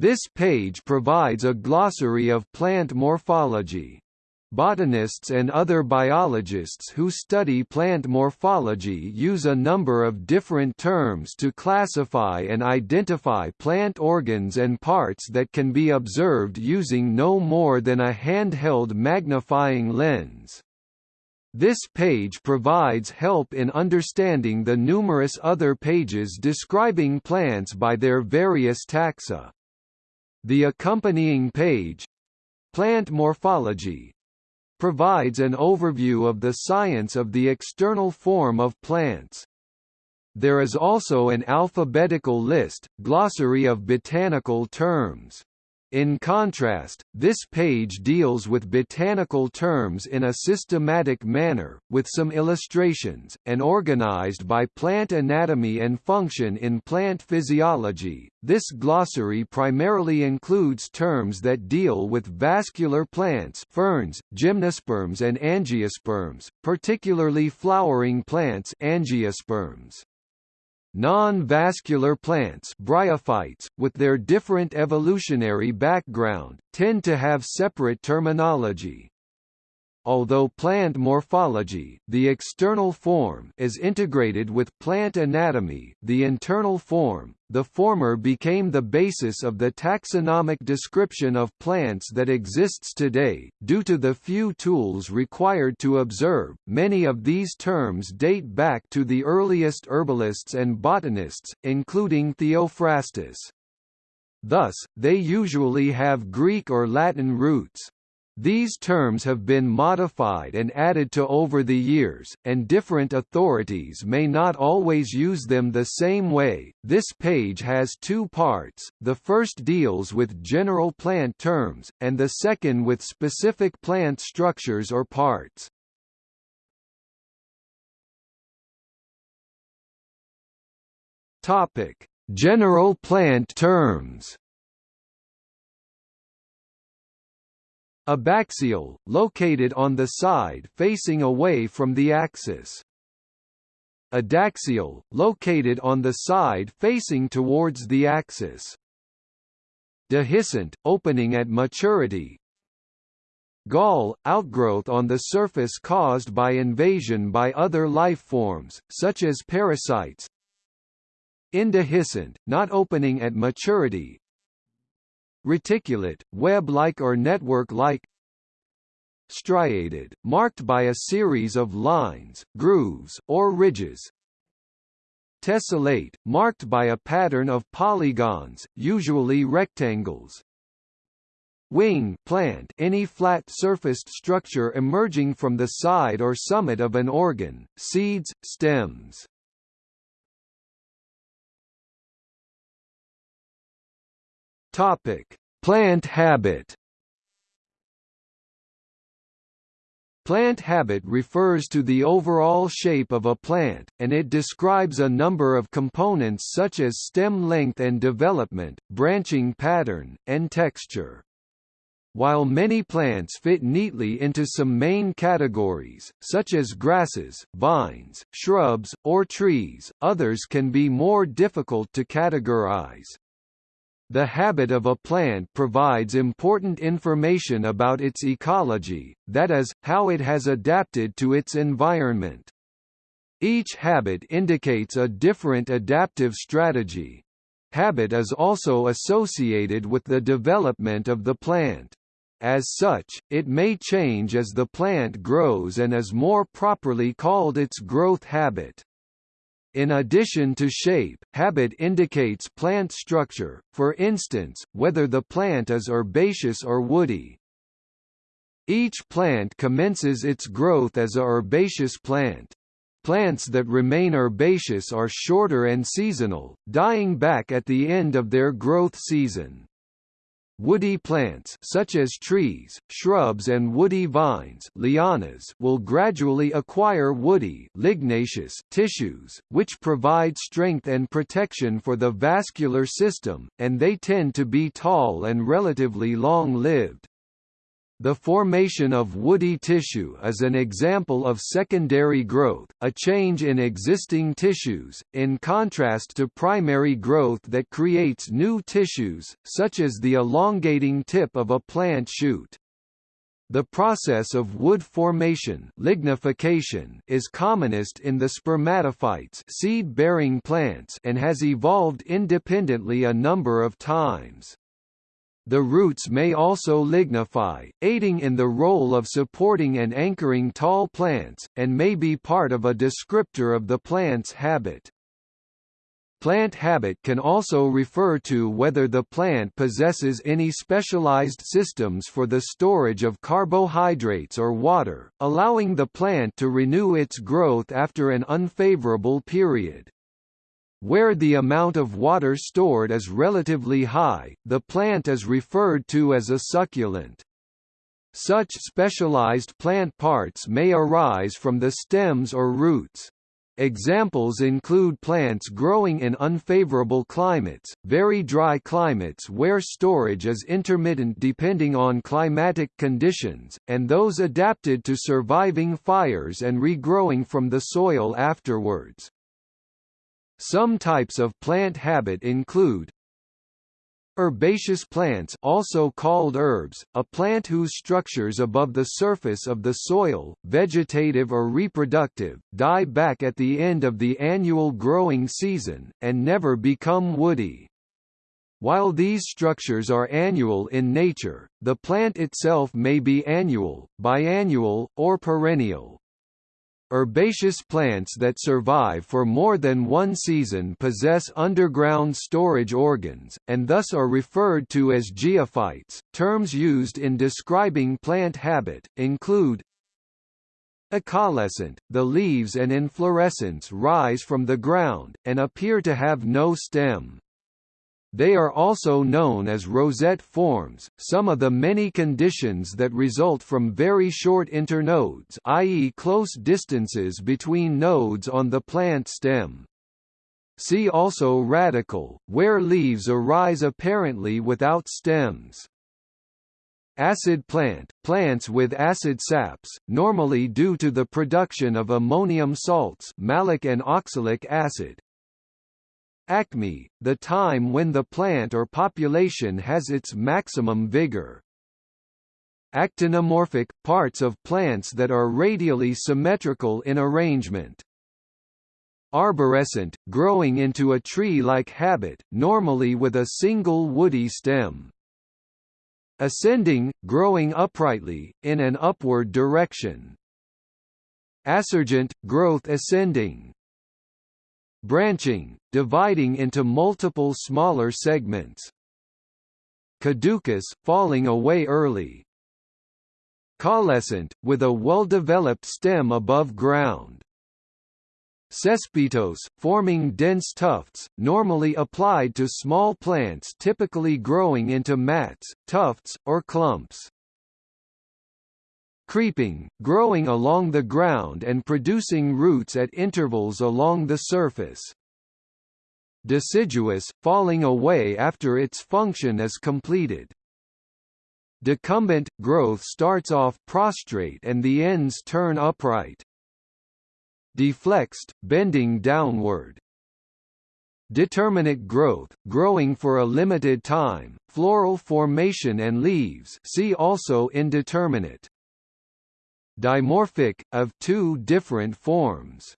This page provides a glossary of plant morphology. Botanists and other biologists who study plant morphology use a number of different terms to classify and identify plant organs and parts that can be observed using no more than a handheld magnifying lens. This page provides help in understanding the numerous other pages describing plants by their various taxa. The accompanying page Plant Morphology provides an overview of the science of the external form of plants. There is also an alphabetical list, glossary of botanical terms. In contrast, this page deals with botanical terms in a systematic manner, with some illustrations, and organized by plant anatomy and function in plant physiology. This glossary primarily includes terms that deal with vascular plants ferns, gymnosperms and angiosperms, particularly flowering plants angiosperms. Non-vascular plants bryophytes, with their different evolutionary background, tend to have separate terminology. Although plant morphology, the external form, is integrated with plant anatomy, the internal form, the former became the basis of the taxonomic description of plants that exists today. Due to the few tools required to observe, many of these terms date back to the earliest herbalists and botanists, including Theophrastus. Thus, they usually have Greek or Latin roots. These terms have been modified and added to over the years, and different authorities may not always use them the same way. This page has two parts, the first deals with general plant terms, and the second with specific plant structures or parts. Topic: General plant terms. Abaxial, located on the side facing away from the axis. Adaxial, located on the side facing towards the axis. Dehiscent, opening at maturity. Gall, outgrowth on the surface caused by invasion by other life forms, such as parasites. Indehiscent, not opening at maturity, Reticulate, web-like or network-like Striated, marked by a series of lines, grooves, or ridges Tessellate, marked by a pattern of polygons, usually rectangles Wing plant any flat-surfaced structure emerging from the side or summit of an organ, seeds, stems. Topic: Plant habit. Plant habit refers to the overall shape of a plant, and it describes a number of components such as stem length and development, branching pattern, and texture. While many plants fit neatly into some main categories, such as grasses, vines, shrubs, or trees, others can be more difficult to categorize. The habit of a plant provides important information about its ecology, that is, how it has adapted to its environment. Each habit indicates a different adaptive strategy. Habit is also associated with the development of the plant. As such, it may change as the plant grows and is more properly called its growth habit. In addition to shape, habit indicates plant structure, for instance, whether the plant is herbaceous or woody. Each plant commences its growth as a herbaceous plant. Plants that remain herbaceous are shorter and seasonal, dying back at the end of their growth season. Woody plants such as trees, shrubs and woody vines lianas will gradually acquire woody lignaceous tissues, which provide strength and protection for the vascular system, and they tend to be tall and relatively long-lived. The formation of woody tissue is an example of secondary growth, a change in existing tissues, in contrast to primary growth that creates new tissues, such as the elongating tip of a plant shoot. The process of wood formation lignification is commonest in the spermatophytes seed-bearing plants and has evolved independently a number of times. The roots may also lignify, aiding in the role of supporting and anchoring tall plants, and may be part of a descriptor of the plant's habit. Plant habit can also refer to whether the plant possesses any specialized systems for the storage of carbohydrates or water, allowing the plant to renew its growth after an unfavorable period. Where the amount of water stored is relatively high, the plant is referred to as a succulent. Such specialized plant parts may arise from the stems or roots. Examples include plants growing in unfavorable climates, very dry climates where storage is intermittent depending on climatic conditions, and those adapted to surviving fires and regrowing from the soil afterwards. Some types of plant habit include Herbaceous plants also called herbs, a plant whose structures above the surface of the soil, vegetative or reproductive, die back at the end of the annual growing season, and never become woody. While these structures are annual in nature, the plant itself may be annual, biannual, or perennial. Herbaceous plants that survive for more than one season possess underground storage organs, and thus are referred to as geophytes. Terms used in describing plant habit include Acaulescent, the leaves and inflorescence rise from the ground, and appear to have no stem. They are also known as rosette forms, some of the many conditions that result from very short internodes i.e. close distances between nodes on the plant stem. See also radical, where leaves arise apparently without stems. Acid plant, plants with acid saps, normally due to the production of ammonium salts malic and oxalic acid, Acme, the time when the plant or population has its maximum vigor. Actinomorphic – parts of plants that are radially symmetrical in arrangement. Arborescent – growing into a tree-like habit, normally with a single woody stem. Ascending – growing uprightly, in an upward direction. Assurgent – growth ascending branching, dividing into multiple smaller segments. Caducous, falling away early. Caulescent, with a well-developed stem above ground. Cespitose, forming dense tufts, normally applied to small plants typically growing into mats, tufts, or clumps creeping, growing along the ground and producing roots at intervals along the surface. Deciduous, falling away after its function is completed. Decumbent, growth starts off prostrate and the ends turn upright. Deflexed, bending downward. Determinate growth, growing for a limited time, floral formation and leaves see also indeterminate dimorphic, of two different forms.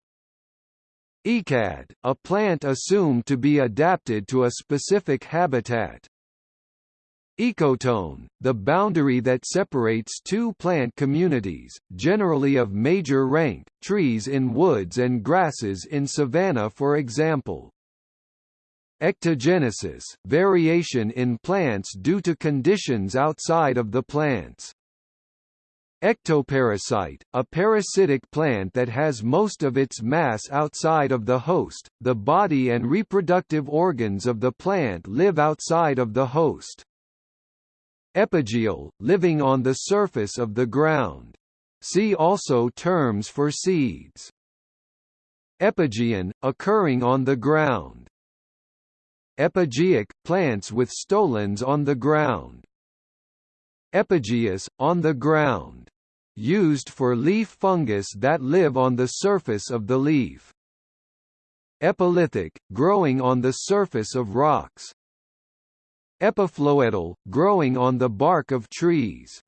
Ecad, a plant assumed to be adapted to a specific habitat. Ecotone, the boundary that separates two plant communities, generally of major rank, trees in woods and grasses in savanna for example. Ectogenesis, variation in plants due to conditions outside of the plants. Ectoparasite, a parasitic plant that has most of its mass outside of the host, the body and reproductive organs of the plant live outside of the host. Epigeal, living on the surface of the ground. See also terms for seeds. Epigean, occurring on the ground. Epigeic, plants with stolons on the ground. Epigeous, on the ground. Used for leaf fungus that live on the surface of the leaf. Epilithic, growing on the surface of rocks. Epiphloedal, growing on the bark of trees.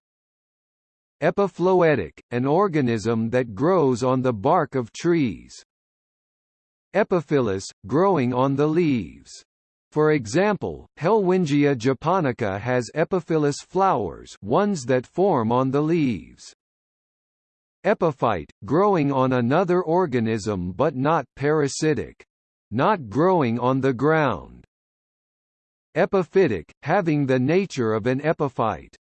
Epiphloedic, an organism that grows on the bark of trees. Epiphyllous, growing on the leaves. For example, Helwingia japonica has epiphyllous flowers ones that form on the leaves. Epiphyte, growing on another organism but not parasitic. Not growing on the ground. Epiphytic, having the nature of an epiphyte.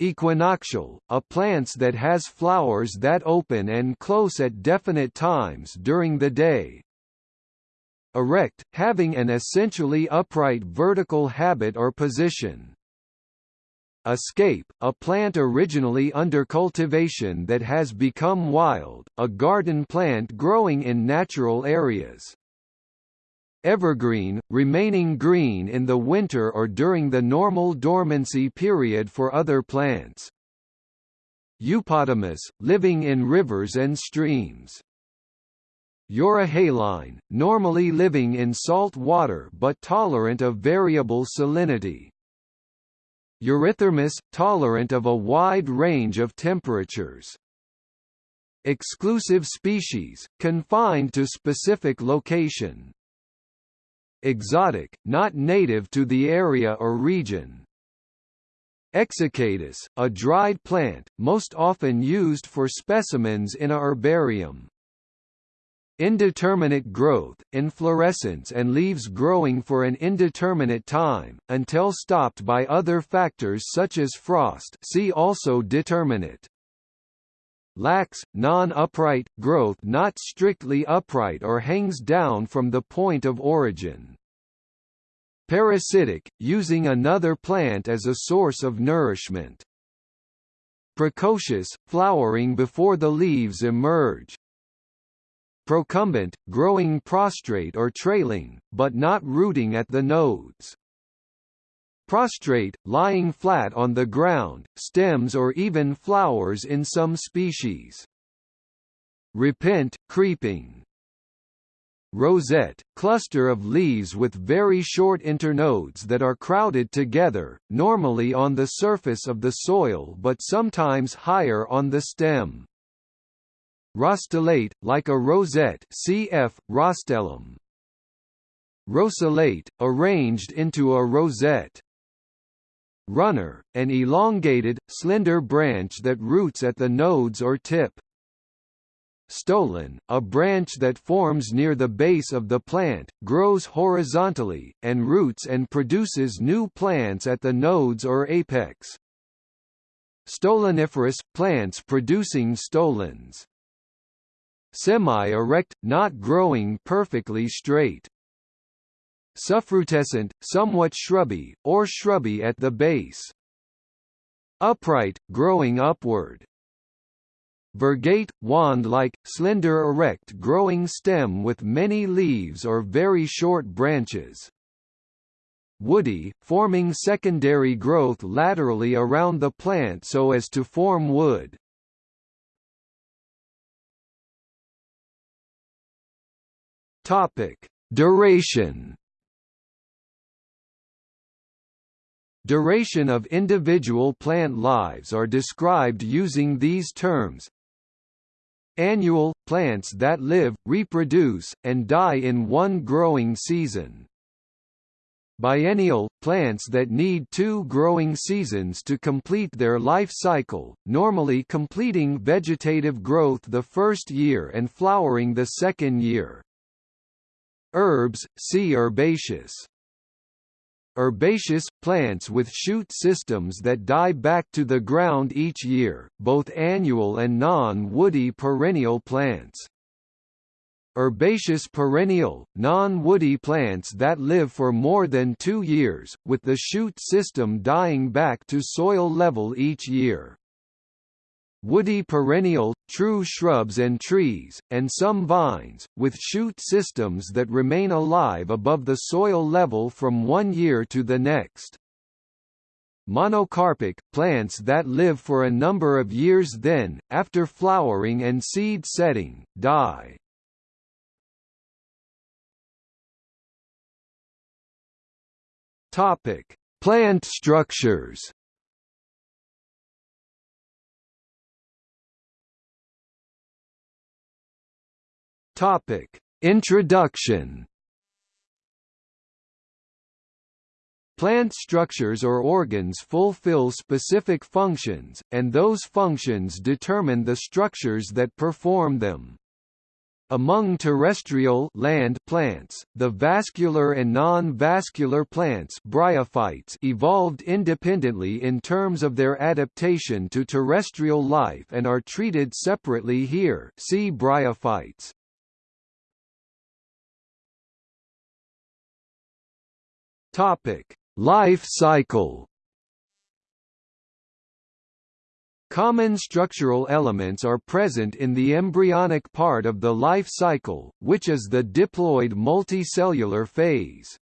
Equinoctial, a plant that has flowers that open and close at definite times during the day. Erect, having an essentially upright vertical habit or position. Escape, a plant originally under cultivation that has become wild, a garden plant growing in natural areas. Evergreen, remaining green in the winter or during the normal dormancy period for other plants. Eupotamous, living in rivers and streams. Euryhaline, normally living in salt water but tolerant of variable salinity. Eurythermous, tolerant of a wide range of temperatures. Exclusive species, confined to specific location. Exotic, not native to the area or region. Exsiccatus, a dried plant, most often used for specimens in a herbarium. Indeterminate growth, inflorescence and leaves growing for an indeterminate time, until stopped by other factors such as frost see also determinate lax, non-upright, growth not strictly upright or hangs down from the point of origin. Parasitic, using another plant as a source of nourishment. Precocious, flowering before the leaves emerge. Procumbent, growing prostrate or trailing, but not rooting at the nodes prostrate, lying flat on the ground, stems or even flowers in some species. Repent, creeping. Rosette, cluster of leaves with very short internodes that are crowded together, normally on the surface of the soil but sometimes higher on the stem. Rostellate, like a rosette cf. rostellum. Rosellate, arranged into a rosette runner, an elongated, slender branch that roots at the nodes or tip. Stolon, a branch that forms near the base of the plant, grows horizontally, and roots and produces new plants at the nodes or apex. Stoloniferous, plants producing stolons. Semi-erect, not growing perfectly straight. Suffrutescent, somewhat shrubby, or shrubby at the base. Upright, growing upward. Virgate, wand-like, slender erect growing stem with many leaves or very short branches. Woody, forming secondary growth laterally around the plant so as to form wood. Topic: Duration Duration of individual plant lives are described using these terms. Annual – plants that live, reproduce, and die in one growing season. Biennial – plants that need two growing seasons to complete their life cycle, normally completing vegetative growth the first year and flowering the second year. Herbs, see herbaceous herbaceous, plants with shoot systems that die back to the ground each year, both annual and non-woody perennial plants. Herbaceous perennial, non-woody plants that live for more than two years, with the shoot system dying back to soil level each year woody perennial, true shrubs and trees, and some vines, with shoot systems that remain alive above the soil level from one year to the next. monocarpic, plants that live for a number of years then, after flowering and seed setting, die. Topic: Plant structures. Topic: Introduction. Plant structures or organs fulfill specific functions, and those functions determine the structures that perform them. Among terrestrial land plants, the vascular and non-vascular plants bryophytes evolved independently in terms of their adaptation to terrestrial life and are treated separately here see bryophytes. Topic: Life cycle Common structural elements are present in the embryonic part of the life cycle, which is the diploid multicellular phase.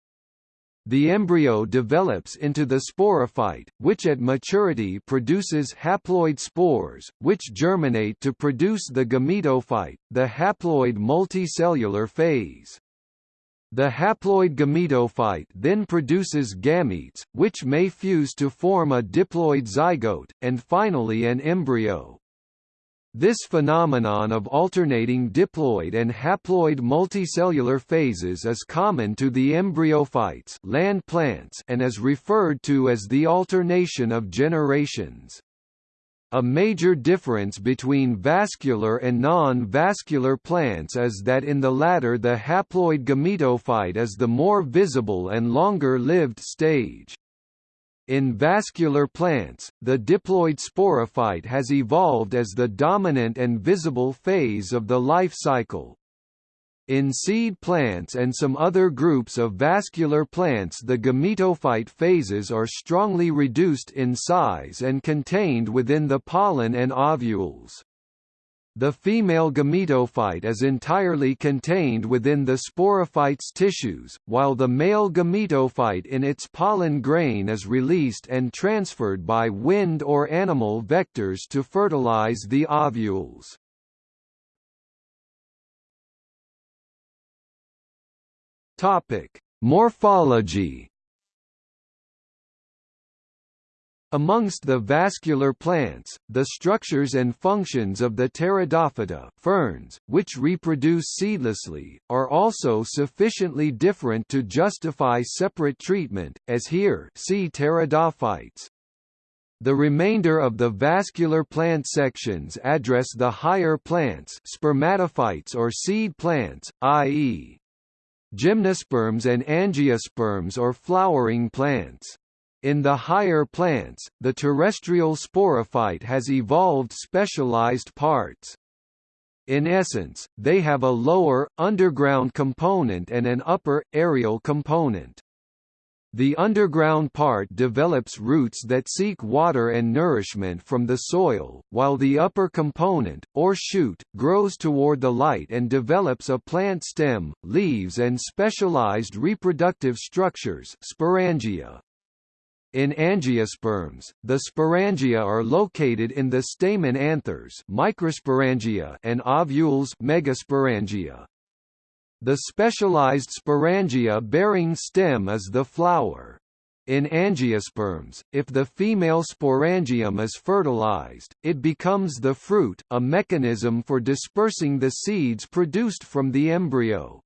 The embryo develops into the sporophyte, which at maturity produces haploid spores, which germinate to produce the gametophyte, the haploid multicellular phase. The haploid gametophyte then produces gametes, which may fuse to form a diploid zygote, and finally an embryo. This phenomenon of alternating diploid and haploid multicellular phases is common to the embryophytes land plants and is referred to as the alternation of generations. A major difference between vascular and non-vascular plants is that in the latter the haploid gametophyte is the more visible and longer-lived stage. In vascular plants, the diploid sporophyte has evolved as the dominant and visible phase of the life cycle. In seed plants and some other groups of vascular plants the gametophyte phases are strongly reduced in size and contained within the pollen and ovules. The female gametophyte is entirely contained within the sporophyte's tissues, while the male gametophyte in its pollen grain is released and transferred by wind or animal vectors to fertilize the ovules. Topic: Morphology. Amongst the vascular plants, the structures and functions of the pteridophyta ferns, which reproduce seedlessly, are also sufficiently different to justify separate treatment, as here see pteridophytes. The remainder of the vascular plant sections address the higher plants spermatophytes or seed plants, i.e gymnosperms and angiosperms or flowering plants. In the higher plants, the terrestrial sporophyte has evolved specialized parts. In essence, they have a lower, underground component and an upper, aerial component. The underground part develops roots that seek water and nourishment from the soil, while the upper component, or shoot, grows toward the light and develops a plant stem, leaves and specialized reproductive structures sporangia. In angiosperms, the sporangia are located in the stamen anthers microsporangia and ovules megasporangia. The specialized sporangia-bearing stem is the flower. In angiosperms, if the female sporangium is fertilized, it becomes the fruit, a mechanism for dispersing the seeds produced from the embryo.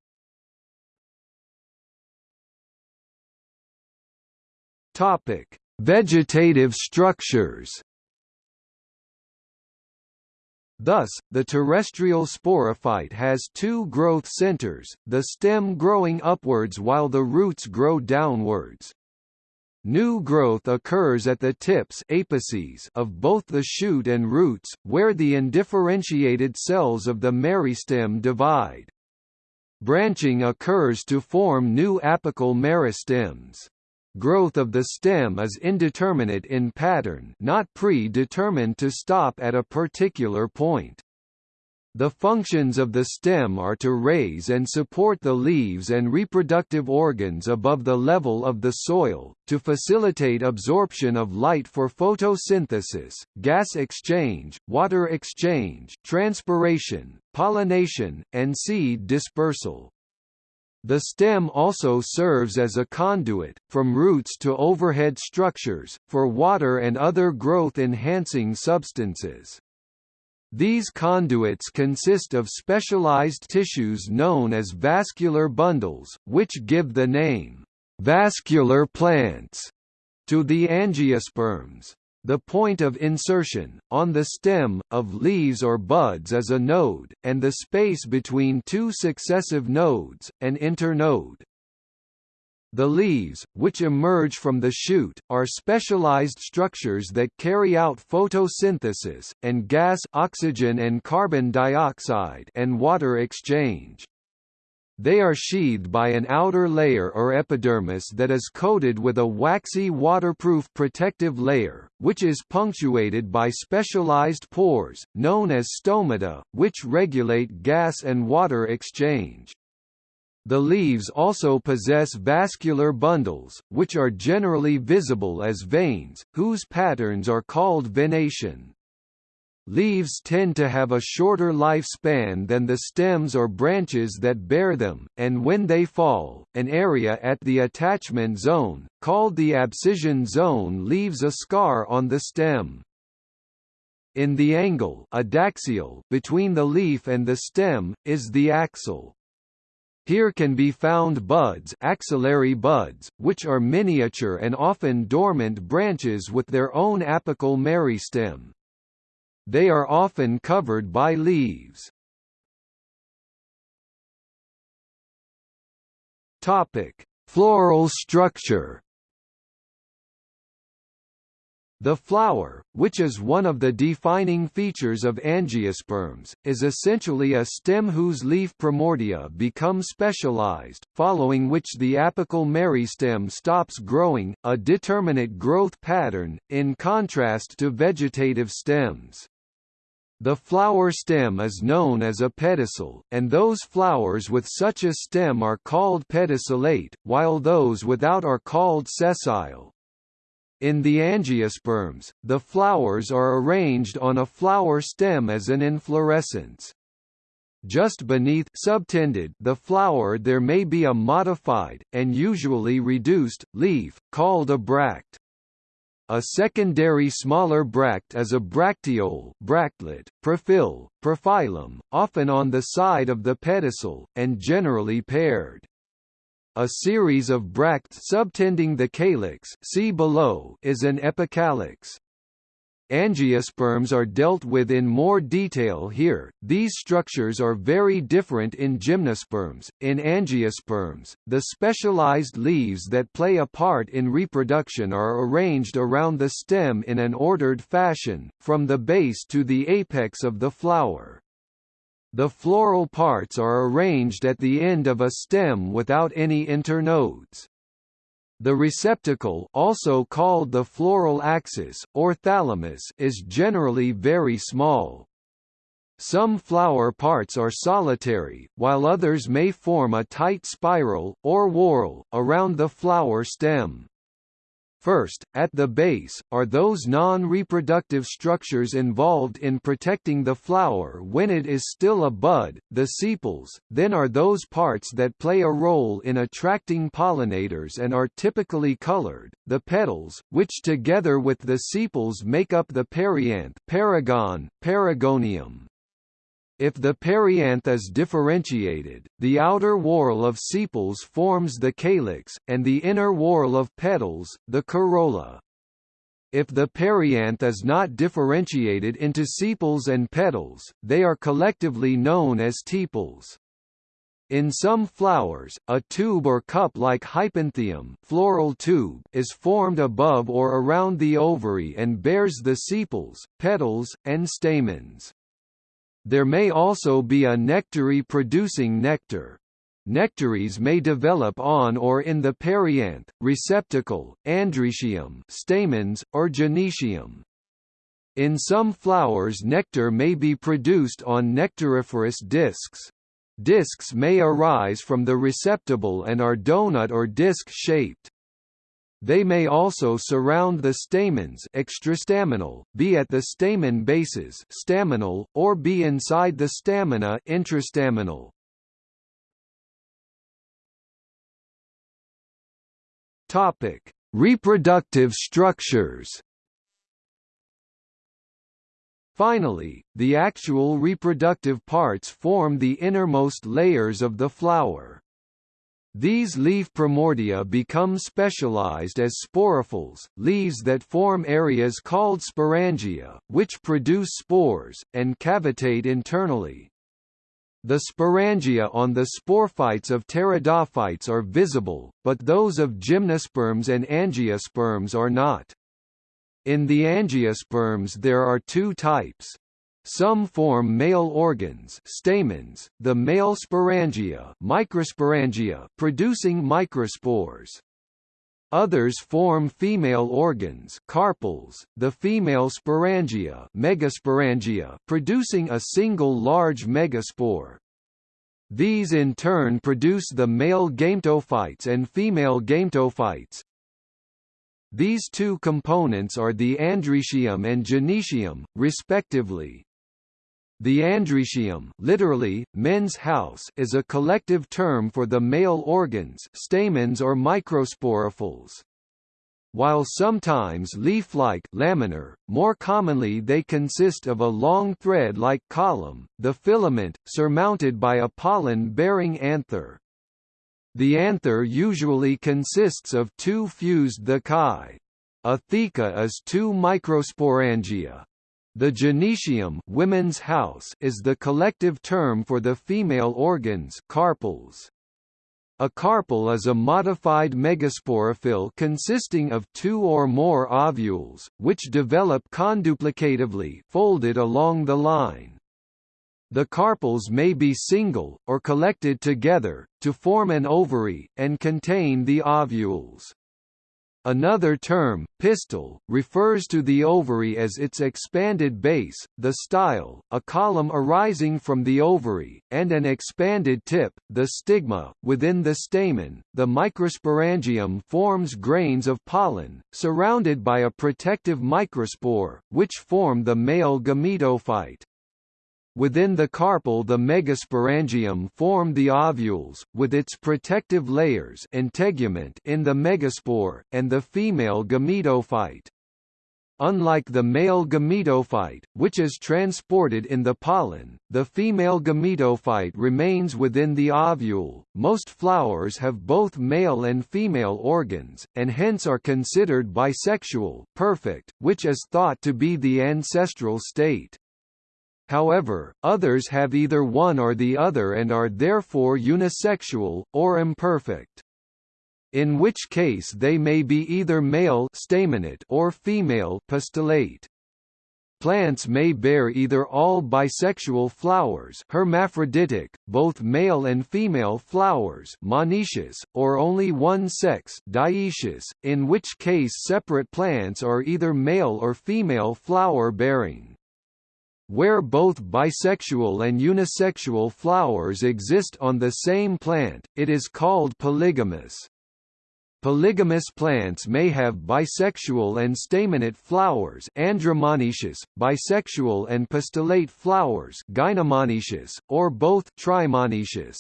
Topic: Vegetative structures. Thus, the terrestrial sporophyte has two growth centers, the stem growing upwards while the roots grow downwards. New growth occurs at the tips apices of both the shoot and roots, where the undifferentiated cells of the meristem divide. Branching occurs to form new apical meristems. Growth of the stem is indeterminate in pattern not predetermined to stop at a particular point. The functions of the stem are to raise and support the leaves and reproductive organs above the level of the soil, to facilitate absorption of light for photosynthesis, gas exchange, water exchange, transpiration, pollination, and seed dispersal. The stem also serves as a conduit, from roots to overhead structures, for water and other growth-enhancing substances. These conduits consist of specialized tissues known as vascular bundles, which give the name, vascular plants, to the angiosperms. The point of insertion, on the stem, of leaves or buds is a node, and the space between two successive nodes, an internode. The leaves, which emerge from the shoot, are specialized structures that carry out photosynthesis, and gas oxygen and carbon dioxide and water exchange. They are sheathed by an outer layer or epidermis that is coated with a waxy waterproof protective layer, which is punctuated by specialized pores, known as stomata, which regulate gas and water exchange. The leaves also possess vascular bundles, which are generally visible as veins, whose patterns are called venation. Leaves tend to have a shorter lifespan than the stems or branches that bear them, and when they fall, an area at the attachment zone, called the abscission zone leaves a scar on the stem. In the angle adaxial between the leaf and the stem, is the axil. Here can be found buds axillary buds, which are miniature and often dormant branches with their own apical meristem. They are often covered by leaves. Topic: Floral structure the flower, which is one of the defining features of angiosperms, is essentially a stem whose leaf primordia become specialized, following which the apical meristem stops growing, a determinate growth pattern, in contrast to vegetative stems. The flower stem is known as a pedicel, and those flowers with such a stem are called pedicellate, while those without are called sessile. In the angiosperms, the flowers are arranged on a flower stem as an inflorescence. Just beneath subtended the flower there may be a modified, and usually reduced, leaf, called a bract. A secondary smaller bract is a bracteole bractlet, prophyll, prophyllum, often on the side of the pedicel, and generally paired. A series of bracts subtending the calyx see below is an epicalyx. Angiosperms are dealt with in more detail here. These structures are very different in gymnosperms. In angiosperms, the specialized leaves that play a part in reproduction are arranged around the stem in an ordered fashion, from the base to the apex of the flower. The floral parts are arranged at the end of a stem without any internodes. The receptacle also called the floral axis, or thalamus is generally very small. Some flower parts are solitary, while others may form a tight spiral, or whorl, around the flower stem. First, at the base, are those non-reproductive structures involved in protecting the flower when it is still a bud, the sepals, then are those parts that play a role in attracting pollinators and are typically colored, the petals, which together with the sepals make up the perianth perigon, perigonium. If the perianth is differentiated, the outer whorl of sepals forms the calyx, and the inner whorl of petals, the corolla. If the perianth is not differentiated into sepals and petals, they are collectively known as tepals. In some flowers, a tube or cup like hypanthium floral tube is formed above or around the ovary and bears the sepals, petals, and stamens. There may also be a nectary producing nectar. Nectaries may develop on or in the perianth, receptacle, androecium stamens, or gynecium. In some flowers nectar may be produced on nectariferous discs. Discs may arise from the receptacle and are donut or disc-shaped. They may also surround the stamens extrastaminal, be at the stamen bases staminal, or be inside the stamina intrastaminal. Topic: Reproductive structures. Finally, the actual reproductive parts form the innermost layers of the flower. These leaf primordia become specialized as sporophylls, leaves that form areas called sporangia, which produce spores, and cavitate internally. The sporangia on the sporophytes of pteridophytes are visible, but those of gymnosperms and angiosperms are not. In the angiosperms there are two types, some form male organs stamens, the male sporangia, microsporangia producing microspores. Others form female organs carpels, the female sporangia, megasporangia producing a single large megaspore. These in turn produce the male gametophytes and female gametophytes, these two components are the androecium and gynoecium, respectively. The androecium literally, men's house is a collective term for the male organs stamens or microsporophylls. While sometimes leaf-like laminar, more commonly they consist of a long thread-like column, the filament, surmounted by a pollen-bearing anther. The anther usually consists of two fused thecae. A theca is two microsporangia, the gynoecium women's house is the collective term for the female organs carpels. A carpel is a modified megasporophyll consisting of two or more ovules, which develop conduplicatively folded along the line. The carpels may be single, or collected together, to form an ovary, and contain the ovules. Another term, pistil, refers to the ovary as its expanded base, the style, a column arising from the ovary, and an expanded tip, the stigma. Within the stamen, the microsporangium forms grains of pollen, surrounded by a protective microspore, which form the male gametophyte. Within the carpel the megasporangium form the ovules, with its protective layers integument in the megaspore, and the female gametophyte. Unlike the male gametophyte, which is transported in the pollen, the female gametophyte remains within the ovule. Most flowers have both male and female organs, and hence are considered bisexual perfect, which is thought to be the ancestral state. However, others have either one or the other and are therefore unisexual, or imperfect. In which case they may be either male or female pistillate. Plants may bear either all bisexual flowers hermaphroditic, both male and female flowers monoecious, or only one sex dioecious, in which case separate plants are either male or female flower-bearing. Where both bisexual and unisexual flowers exist on the same plant, it is called polygamous. Polygamous plants may have bisexual and staminate flowers andromonoecious, bisexual and pistillate flowers or both trimonoecious.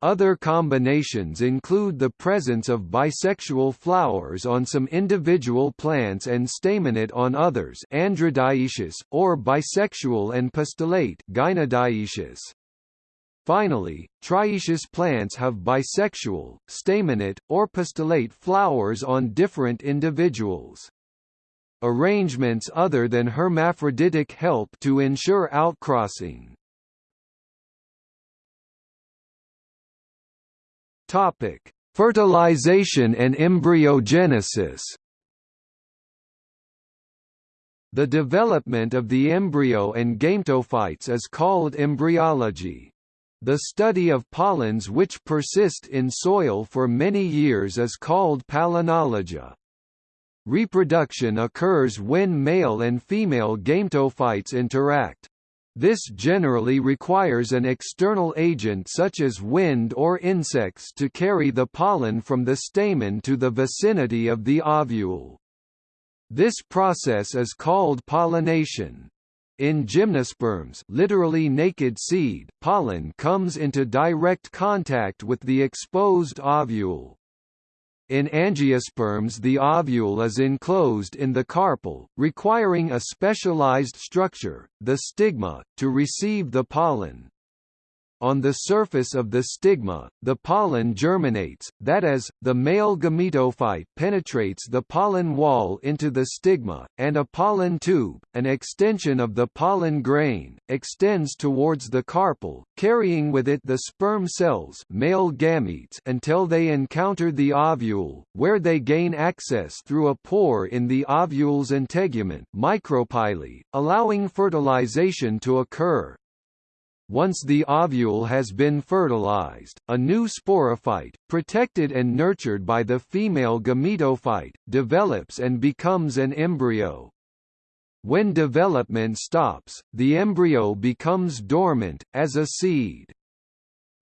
Other combinations include the presence of bisexual flowers on some individual plants and staminate on others androdioecious, or bisexual and pistillate gynodioecious. Finally, trioecious plants have bisexual, staminate, or pistillate flowers on different individuals. Arrangements other than hermaphroditic help to ensure outcrossing. Topic: Fertilization and embryogenesis. The development of the embryo and gametophytes is called embryology. The study of pollens which persist in soil for many years is called palynology. Reproduction occurs when male and female gametophytes interact. This generally requires an external agent such as wind or insects to carry the pollen from the stamen to the vicinity of the ovule. This process is called pollination. In gymnosperms literally naked seed, pollen comes into direct contact with the exposed ovule. In angiosperms the ovule is enclosed in the carpel, requiring a specialized structure, the stigma, to receive the pollen. On the surface of the stigma, the pollen germinates, that is, the male gametophyte penetrates the pollen wall into the stigma, and a pollen tube, an extension of the pollen grain, extends towards the carpel, carrying with it the sperm cells male gametes until they encounter the ovule, where they gain access through a pore in the ovule's integument micropyle, allowing fertilization to occur. Once the ovule has been fertilized, a new sporophyte, protected and nurtured by the female gametophyte, develops and becomes an embryo. When development stops, the embryo becomes dormant, as a seed.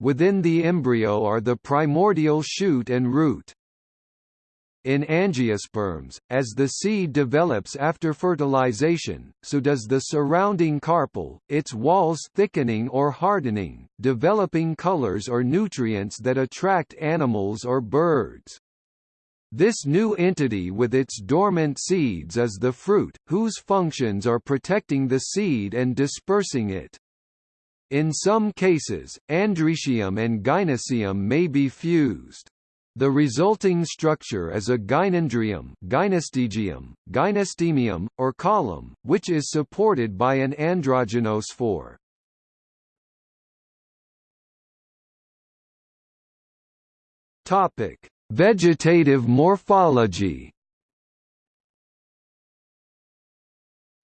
Within the embryo are the primordial shoot and root. In angiosperms, as the seed develops after fertilization, so does the surrounding carpel, its walls thickening or hardening, developing colors or nutrients that attract animals or birds. This new entity with its dormant seeds is the fruit, whose functions are protecting the seed and dispersing it. In some cases, androecium and gynoecium may be fused. The resulting structure is a gynandrium, gynostegium, gynostemium, or column, which is supported by an androgynophore. Topic: Vegetative morphology.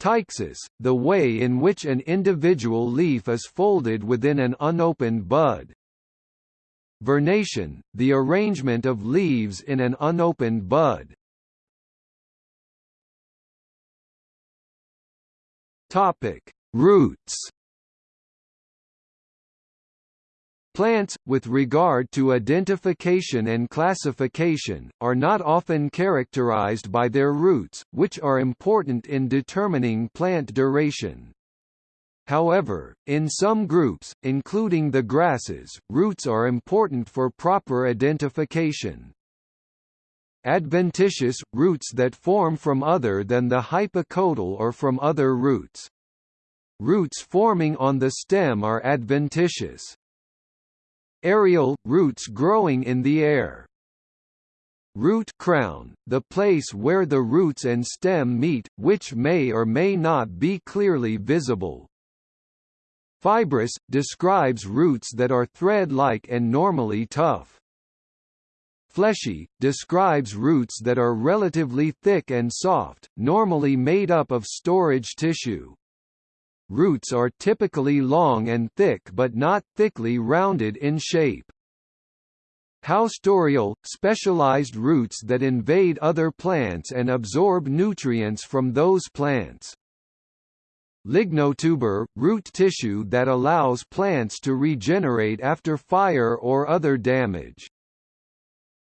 Ptyxis, the way in which an individual leaf is folded within an unopened bud, Vernation, the arrangement of leaves in an unopened bud. Topic: Roots. Plants, with regard to identification and classification, are not often characterized by their roots, which are important in determining plant duration. However, in some groups, including the grasses, roots are important for proper identification. Adventitious – roots that form from other than the hypocotyl or from other roots. Roots forming on the stem are adventitious. Aerial – roots growing in the air. Root crown, the place where the roots and stem meet, which may or may not be clearly visible. Fibrous, describes roots that are thread-like and normally tough. Fleshy, describes roots that are relatively thick and soft, normally made up of storage tissue. Roots are typically long and thick but not thickly rounded in shape. Haustorial, specialized roots that invade other plants and absorb nutrients from those plants. Lignotuber, root tissue that allows plants to regenerate after fire or other damage.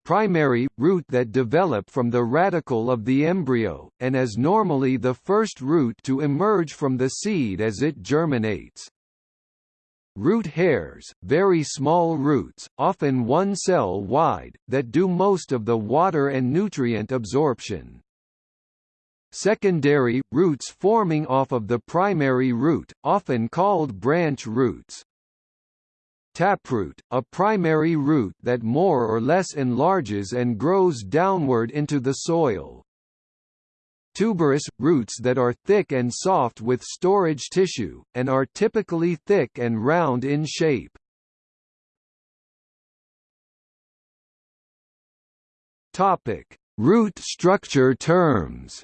Primary, root that develop from the radicle of the embryo, and is normally the first root to emerge from the seed as it germinates. Root hairs, very small roots, often one cell wide, that do most of the water and nutrient absorption. Secondary, roots forming off of the primary root, often called branch roots. Taproot, a primary root that more or less enlarges and grows downward into the soil. Tuberous, roots that are thick and soft with storage tissue, and are typically thick and round in shape. Topic: Root structure terms.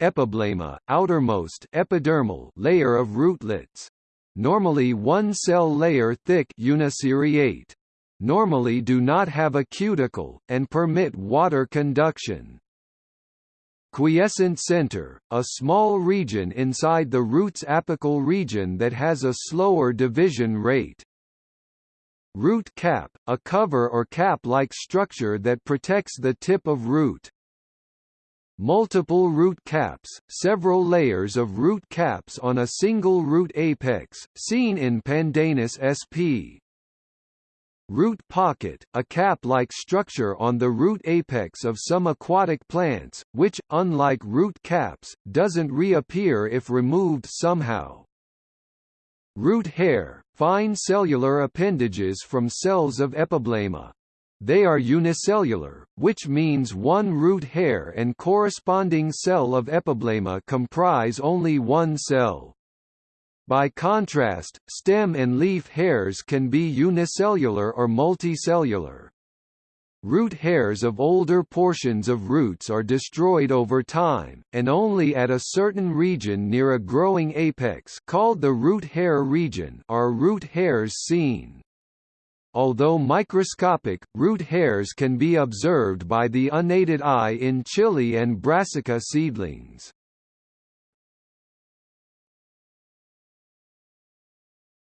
Epiblema, outermost epidermal layer of rootlets. Normally one cell layer thick uniseriate. normally do not have a cuticle, and permit water conduction. Quiescent center, a small region inside the root's apical region that has a slower division rate. Root cap, a cover or cap-like structure that protects the tip of root. Multiple root caps, several layers of root caps on a single root apex, seen in Pandanus sp. Root pocket, a cap-like structure on the root apex of some aquatic plants, which, unlike root caps, doesn't reappear if removed somehow. Root hair, fine cellular appendages from cells of epiblema. They are unicellular, which means one root hair and corresponding cell of epiblema comprise only one cell. By contrast, stem and leaf hairs can be unicellular or multicellular. Root hairs of older portions of roots are destroyed over time, and only at a certain region near a growing apex called the root hair region are root hairs seen. Although microscopic, root hairs can be observed by the unaided eye in chili and brassica seedlings.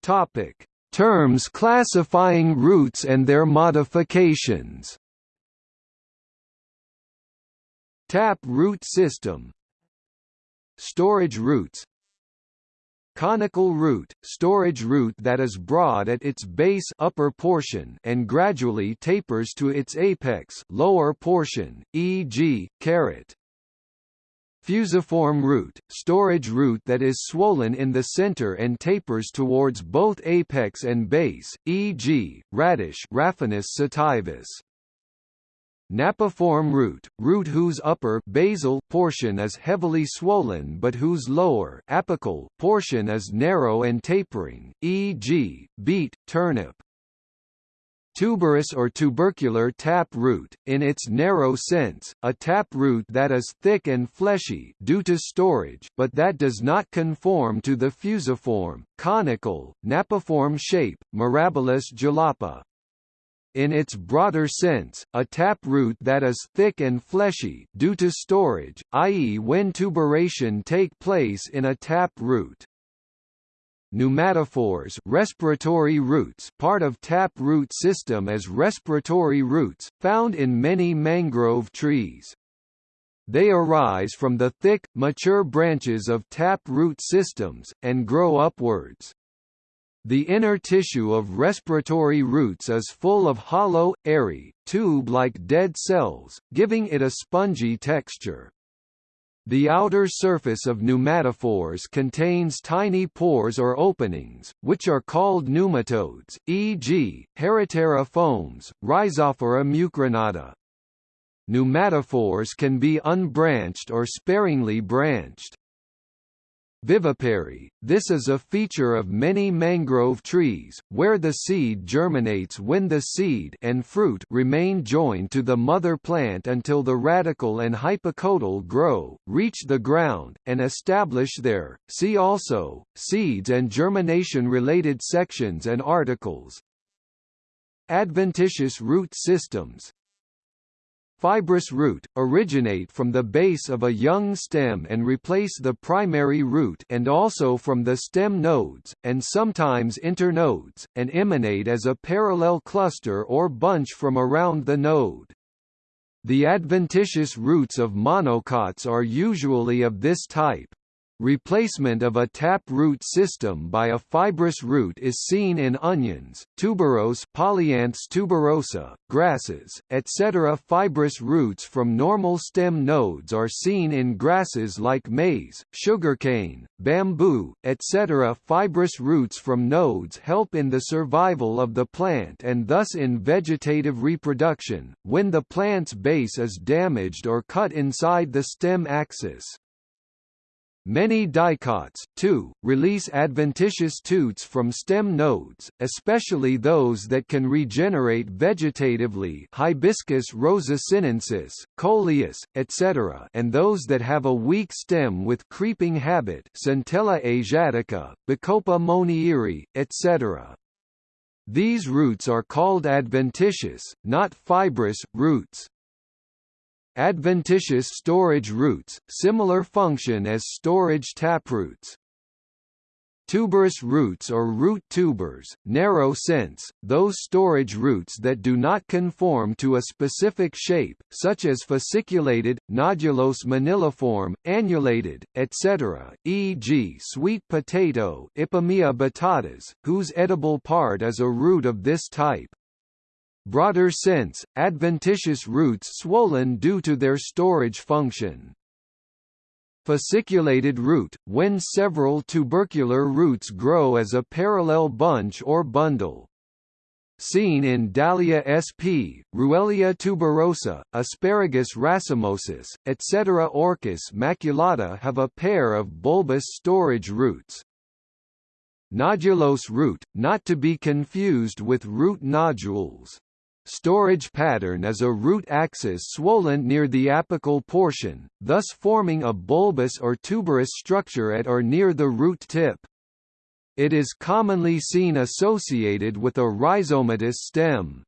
Topic: Terms classifying roots and their modifications. Tap root system Storage roots Conical root, storage root that is broad at its base upper portion and gradually tapers to its apex lower portion, e.g., carrot. Fusiform root, storage root that is swollen in the center and tapers towards both apex and base, e.g., radish Raphanus sativus. Napiform root, root whose upper basal portion is heavily swollen but whose lower apical portion is narrow and tapering, e.g., beet, turnip. Tuberous or tubercular tap root, in its narrow sense, a tap root that is thick and fleshy due to storage but that does not conform to the fusiform, conical, napiform shape, Mirabilis jalapa. In its broader sense, a tap root that is thick and fleshy due to storage, i.e. when tuberation take place in a tap root. Pneumatophores respiratory roots part of tap root system as respiratory roots, found in many mangrove trees. They arise from the thick, mature branches of tap root systems, and grow upwards. The inner tissue of respiratory roots is full of hollow, airy, tube-like dead cells, giving it a spongy texture. The outer surface of pneumatophores contains tiny pores or openings, which are called pneumatodes, e.g., Heritiera fomes, Rhizophora mucronata. Pneumatophores can be unbranched or sparingly branched. Vivipary, this is a feature of many mangrove trees, where the seed germinates when the seed and fruit remain joined to the mother plant until the radicle and hypocotyl grow, reach the ground, and establish there. See also, seeds and germination-related sections and articles. Adventitious root systems Fibrous root, originate from the base of a young stem and replace the primary root and also from the stem nodes, and sometimes internodes, and emanate as a parallel cluster or bunch from around the node. The adventitious roots of monocots are usually of this type. Replacement of a tap root system by a fibrous root is seen in onions, tuberose Polianthes tuberosa, grasses, etc. Fibrous roots from normal stem nodes are seen in grasses like maize, sugarcane, bamboo, etc. Fibrous roots from nodes help in the survival of the plant and thus in vegetative reproduction, when the plant's base is damaged or cut inside the stem axis. Many dicots, too, release adventitious toots from stem nodes, especially those that can regenerate vegetatively Hibiscus rosa sinensis, coleus, etc. and those that have a weak stem with creeping habit Centella asiatica, Bacopa monnieri, etc. These roots are called adventitious, not fibrous, roots. Adventitious storage roots, similar function as storage taproots. Tuberous roots or root tubers, narrow sense, those storage roots that do not conform to a specific shape, such as fasciculated, nodulose moniliform, annulated, etc., e.g. sweet potato Ipomoea batatas, whose edible part is a root of this type. Broader sense, adventitious roots swollen due to their storage function. Fasciculated root, when several tubercular roots grow as a parallel bunch or bundle. Seen in Dahlia sp, Ruellia tuberosa, Asparagus racemosus, etc. Orchis maculata have a pair of bulbous storage roots. Nodulose root, not to be confused with root nodules. Storage pattern is a root axis swollen near the apical portion, thus forming a bulbous or tuberous structure at or near the root tip. It is commonly seen associated with a rhizomatous stem.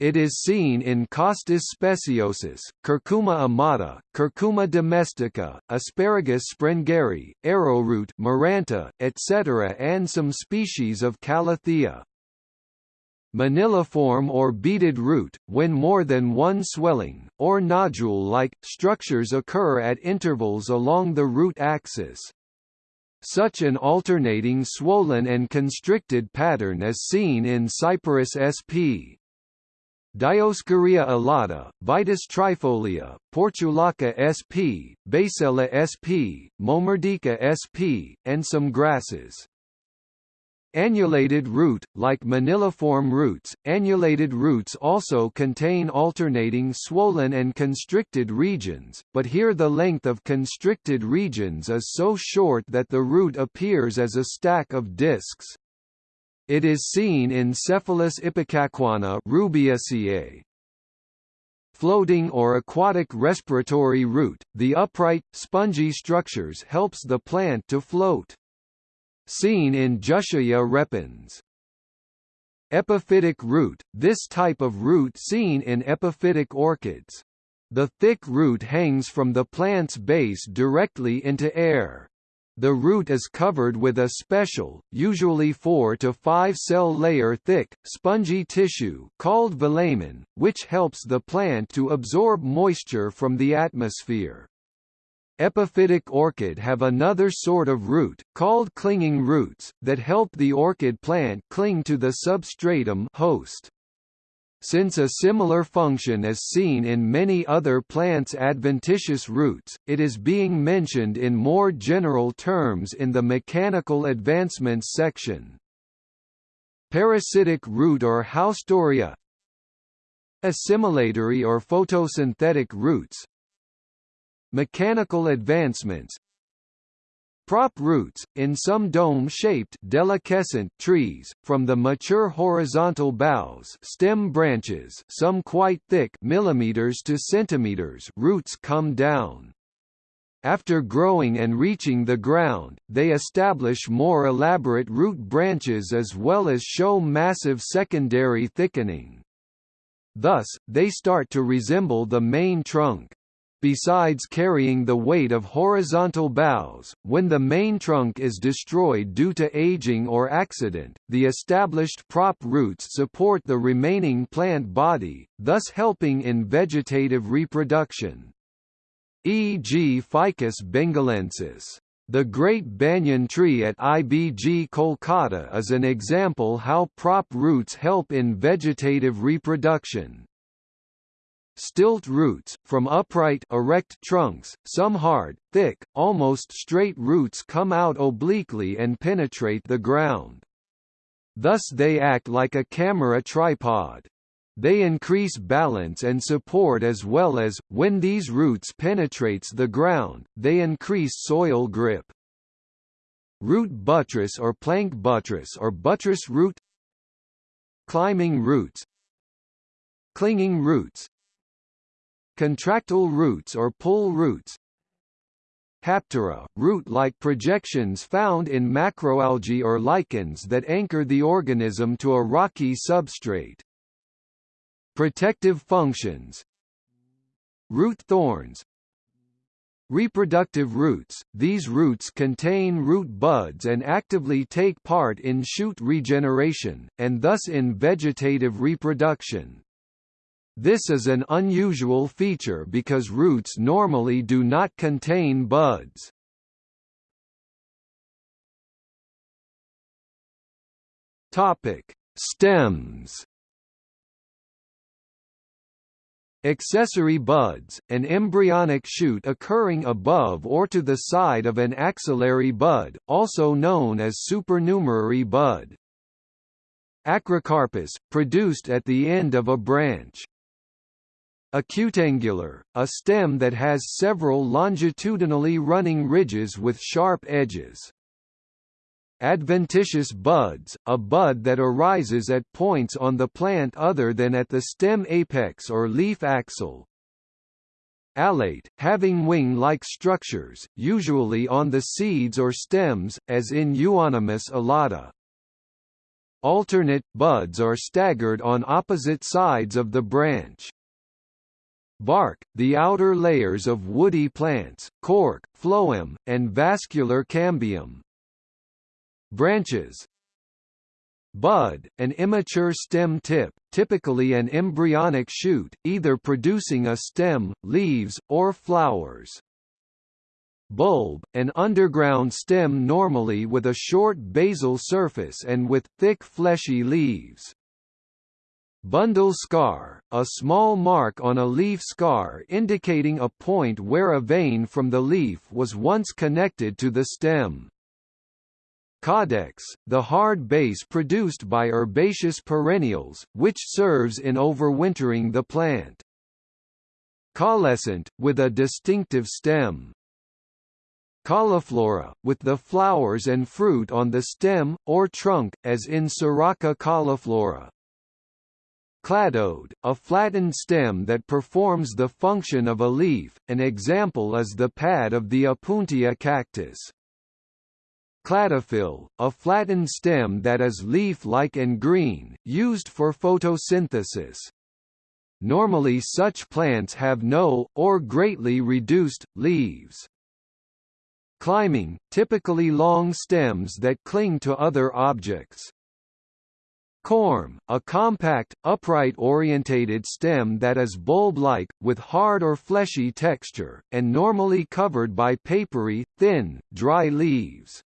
It is seen in Costus speciosus, Curcuma amada, Curcuma domestica, Asparagus sprengeri, arrowroot Maranta, etc. and some species of Calathea. Moniliform or beaded root, when more than one swelling, or nodule-like, structures occur at intervals along the root axis. Such an alternating swollen and constricted pattern is seen in Cyperus sp. Dioscorea alata, Vitis trifolia, Portulaca sp., Basella sp., Momordica sp., and some grasses. Annulated root, like moniliform roots, annulated roots also contain alternating swollen and constricted regions, but here the length of constricted regions is so short that the root appears as a stack of discs. It is seen in Cephaelis ipecacuanha rubiaceae. Floating or aquatic respiratory root, the upright, spongy structures helps the plant to float seen in Jussiaea repens. Epiphytic root, this type of root seen in epiphytic orchids. The thick root hangs from the plant's base directly into air. The root is covered with a special, usually 4 to 5 cell layer thick, spongy tissue called velamen, which helps the plant to absorb moisture from the atmosphere. Epiphytic orchid have another sort of root, called clinging roots, that help the orchid plant cling to the substratum host. Since a similar function is seen in many other plants' adventitious roots, it is being mentioned in more general terms in the mechanical advancements section. Parasitic root or haustoria Assimilatory or photosynthetic roots Mechanical advancements Prop roots, in some dome-shaped deliquescent trees, from the mature horizontal boughs stem branches some quite thick millimeters to centimeters roots come down. After growing and reaching the ground, they establish more elaborate root branches as well as show massive secondary thickening. Thus, they start to resemble the main trunk. Besides carrying the weight of horizontal boughs, when the main trunk is destroyed due to aging or accident, the established prop roots support the remaining plant body, thus helping in vegetative reproduction. E.g. Ficus bengalensis. The Great Banyan Tree at IBG Kolkata is an example how prop roots help in vegetative reproduction. Stilt roots, from upright erect trunks, some hard, thick, almost straight roots come out obliquely and penetrate the ground. Thus they act like a camera tripod. They increase balance and support as well as, when these roots penetrates the ground, they increase soil grip. Root buttress or plank buttress or buttress root Climbing roots Clinging roots Contractile roots or pull roots haptera, root-like projections found in macroalgae or lichens that anchor the organism to a rocky substrate. Protective functions Root thorns Reproductive roots – These roots contain root buds and actively take part in shoot regeneration, and thus in vegetative reproduction. This is an unusual feature because roots normally do not contain buds. Topic: Stems. Accessory buds, an embryonic shoot occurring above or to the side of an axillary bud, also known as supernumerary bud. Acrocarpous, produced at the end of a branch. Acutangular, a stem that has several longitudinally running ridges with sharp edges. Adventitious buds, a bud that arises at points on the plant other than at the stem apex or leaf axil. Alate, having wing-like structures, usually on the seeds or stems, as in Euonymus alata. Alternate, buds are staggered on opposite sides of the branch. Bark, the outer layers of woody plants, cork, phloem, and vascular cambium. Branches Bud, an immature stem tip, typically an embryonic shoot, either producing a stem, leaves, or flowers. Bulb, an underground stem normally with a short basal surface and with thick fleshy leaves. Bundle scar, a small mark on a leaf scar indicating a point where a vein from the leaf was once connected to the stem. Caudex, the hard base produced by herbaceous perennials, which serves in overwintering the plant. Caulescent, with a distinctive stem. Cauliflora, with the flowers and fruit on the stem, or trunk, as in Saraca cauliflora. Cladode, a flattened stem that performs the function of a leaf, an example is the pad of the Opuntia cactus. Cladophyll, a flattened stem that is leaf-like and green, used for photosynthesis. Normally such plants have no, or greatly reduced, leaves. Climbing, typically long stems that cling to other objects. Corm, a compact, upright-orientated stem that is bulb-like, with hard or fleshy texture, and normally covered by papery, thin, dry leaves.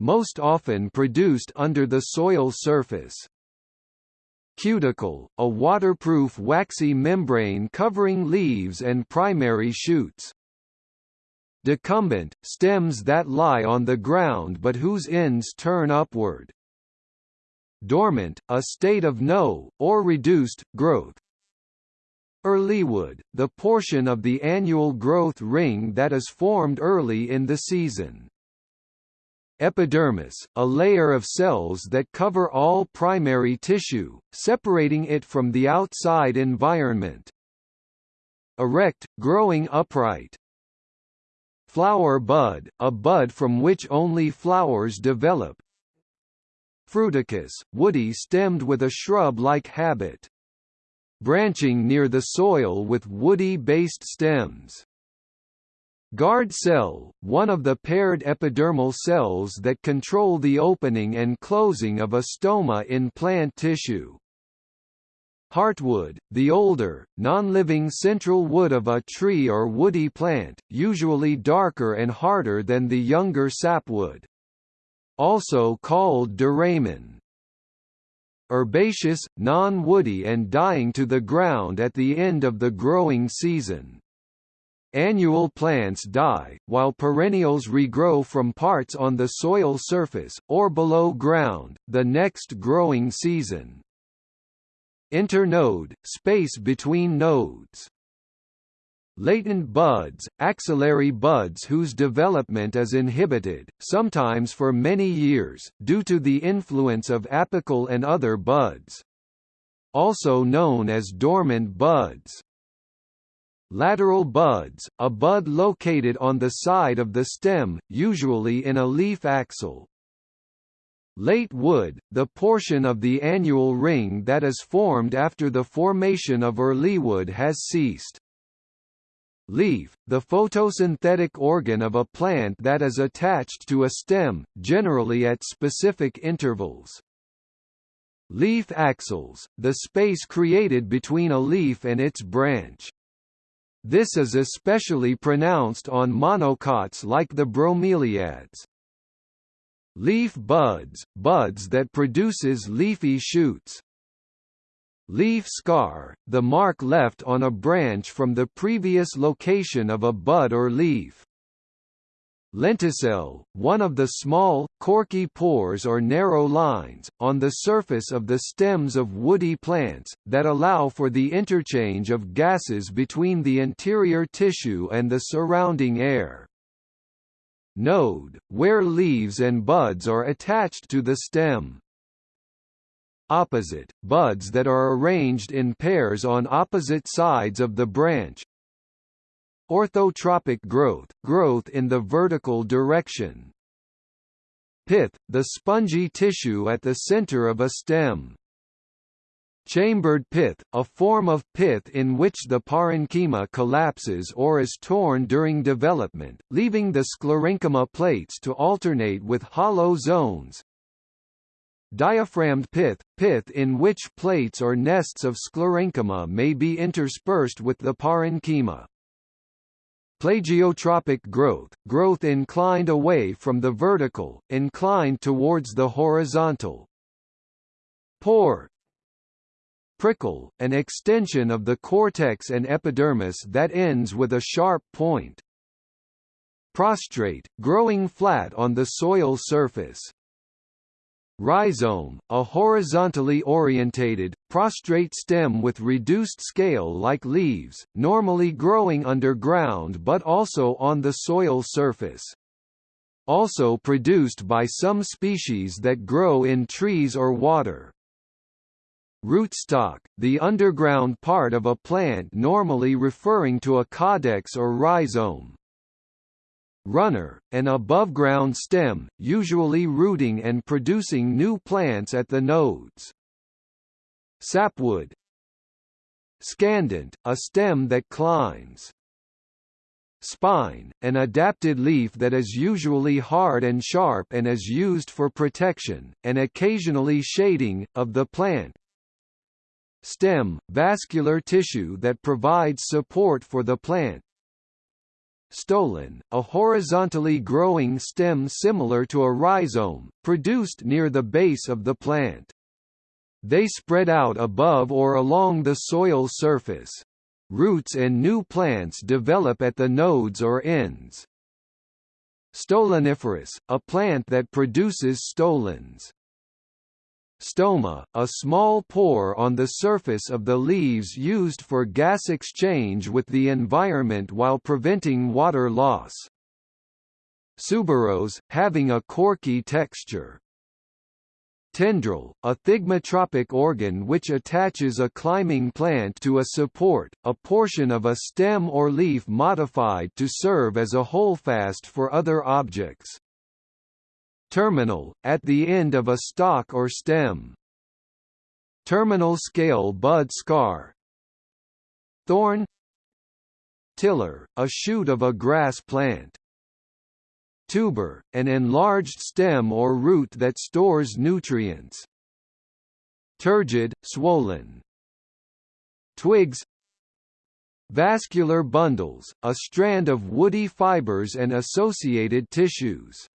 Most often produced under the soil surface. Cuticle, a waterproof waxy membrane covering leaves and primary shoots. Decumbent, stems that lie on the ground but whose ends turn upward dormant, a state of no, or reduced, growth. Earlywood, the portion of the annual growth ring that is formed early in the season. Epidermis, a layer of cells that cover all primary tissue, separating it from the outside environment. Erect, growing upright. Flower bud, a bud from which only flowers develop, Fruticus, woody stemmed with a shrub-like habit. Branching near the soil with woody-based stems. Guard cell, one of the paired epidermal cells that control the opening and closing of a stoma in plant tissue. Heartwood, the older, non-living central wood of a tree or woody plant, usually darker and harder than the younger sapwood also called duramen. Herbaceous, non-woody and dying to the ground at the end of the growing season. Annual plants die, while perennials regrow from parts on the soil surface, or below ground, the next growing season. Internode, space between nodes Latent buds, axillary buds whose development is inhibited, sometimes for many years, due to the influence of apical and other buds. Also known as dormant buds. lateral buds, a bud located on the side of the stem, usually in a leaf axil. Late wood, the portion of the annual ring that is formed after the formation of early wood has ceased. Leaf, the photosynthetic organ of a plant that is attached to a stem, generally at specific intervals. Leaf axils, the space created between a leaf and its branch. This is especially pronounced on monocots like the bromeliads. Leaf buds, buds that produces leafy shoots. Leaf scar, the mark left on a branch from the previous location of a bud or leaf. Lenticel, one of the small, corky pores or narrow lines, on the surface of the stems of woody plants, that allow for the interchange of gases between the interior tissue and the surrounding air. Node, where leaves and buds are attached to the stem. Opposite, buds that are arranged in pairs on opposite sides of the branch, Orthotropic growth, growth in the vertical direction. Pith, the spongy tissue at the center of a stem. Chambered pith, a form of pith in which the parenchyma collapses or is torn during development, leaving the sclerenchyma plates to alternate with hollow zones. Diaphragmed pith, pith in which plates or nests of sclerenchyma may be interspersed with the parenchyma. Plagiotropic growth, growth inclined away from the vertical, inclined towards the horizontal. Pore Prickle, an extension of the cortex and epidermis that ends with a sharp point. Prostrate, growing flat on the soil surface. Rhizome, a horizontally orientated, prostrate stem with reduced scale like leaves, normally growing underground but also on the soil surface. Also produced by some species that grow in trees or water. Rootstock, the underground part of a plant normally referring to a caudex or rhizome runner, an above-ground stem, usually rooting and producing new plants at the nodes. Sapwood Scandent, a stem that climbs. Spine, an adapted leaf that is usually hard and sharp and is used for protection, and occasionally shading, of the plant. Stem, vascular tissue that provides support for the plant, stolon, a horizontally growing stem similar to a rhizome, produced near the base of the plant. They spread out above or along the soil surface. Roots and new plants develop at the nodes or ends. Stoloniferous, a plant that produces stolons. Stoma, a small pore on the surface of the leaves used for gas exchange with the environment while preventing water loss. Suberose, having a corky texture. Tendril, a thigmotropic organ which attaches a climbing plant to a support, a portion of a stem or leaf modified to serve as a holdfast for other objects. Terminal, at the end of a stalk or stem. Terminal scale bud scar Thorn Tiller, a shoot of a grass plant. Tuber, an enlarged stem or root that stores nutrients. Turgid, swollen. Twigs Vascular bundles, a strand of woody fibers and associated tissues.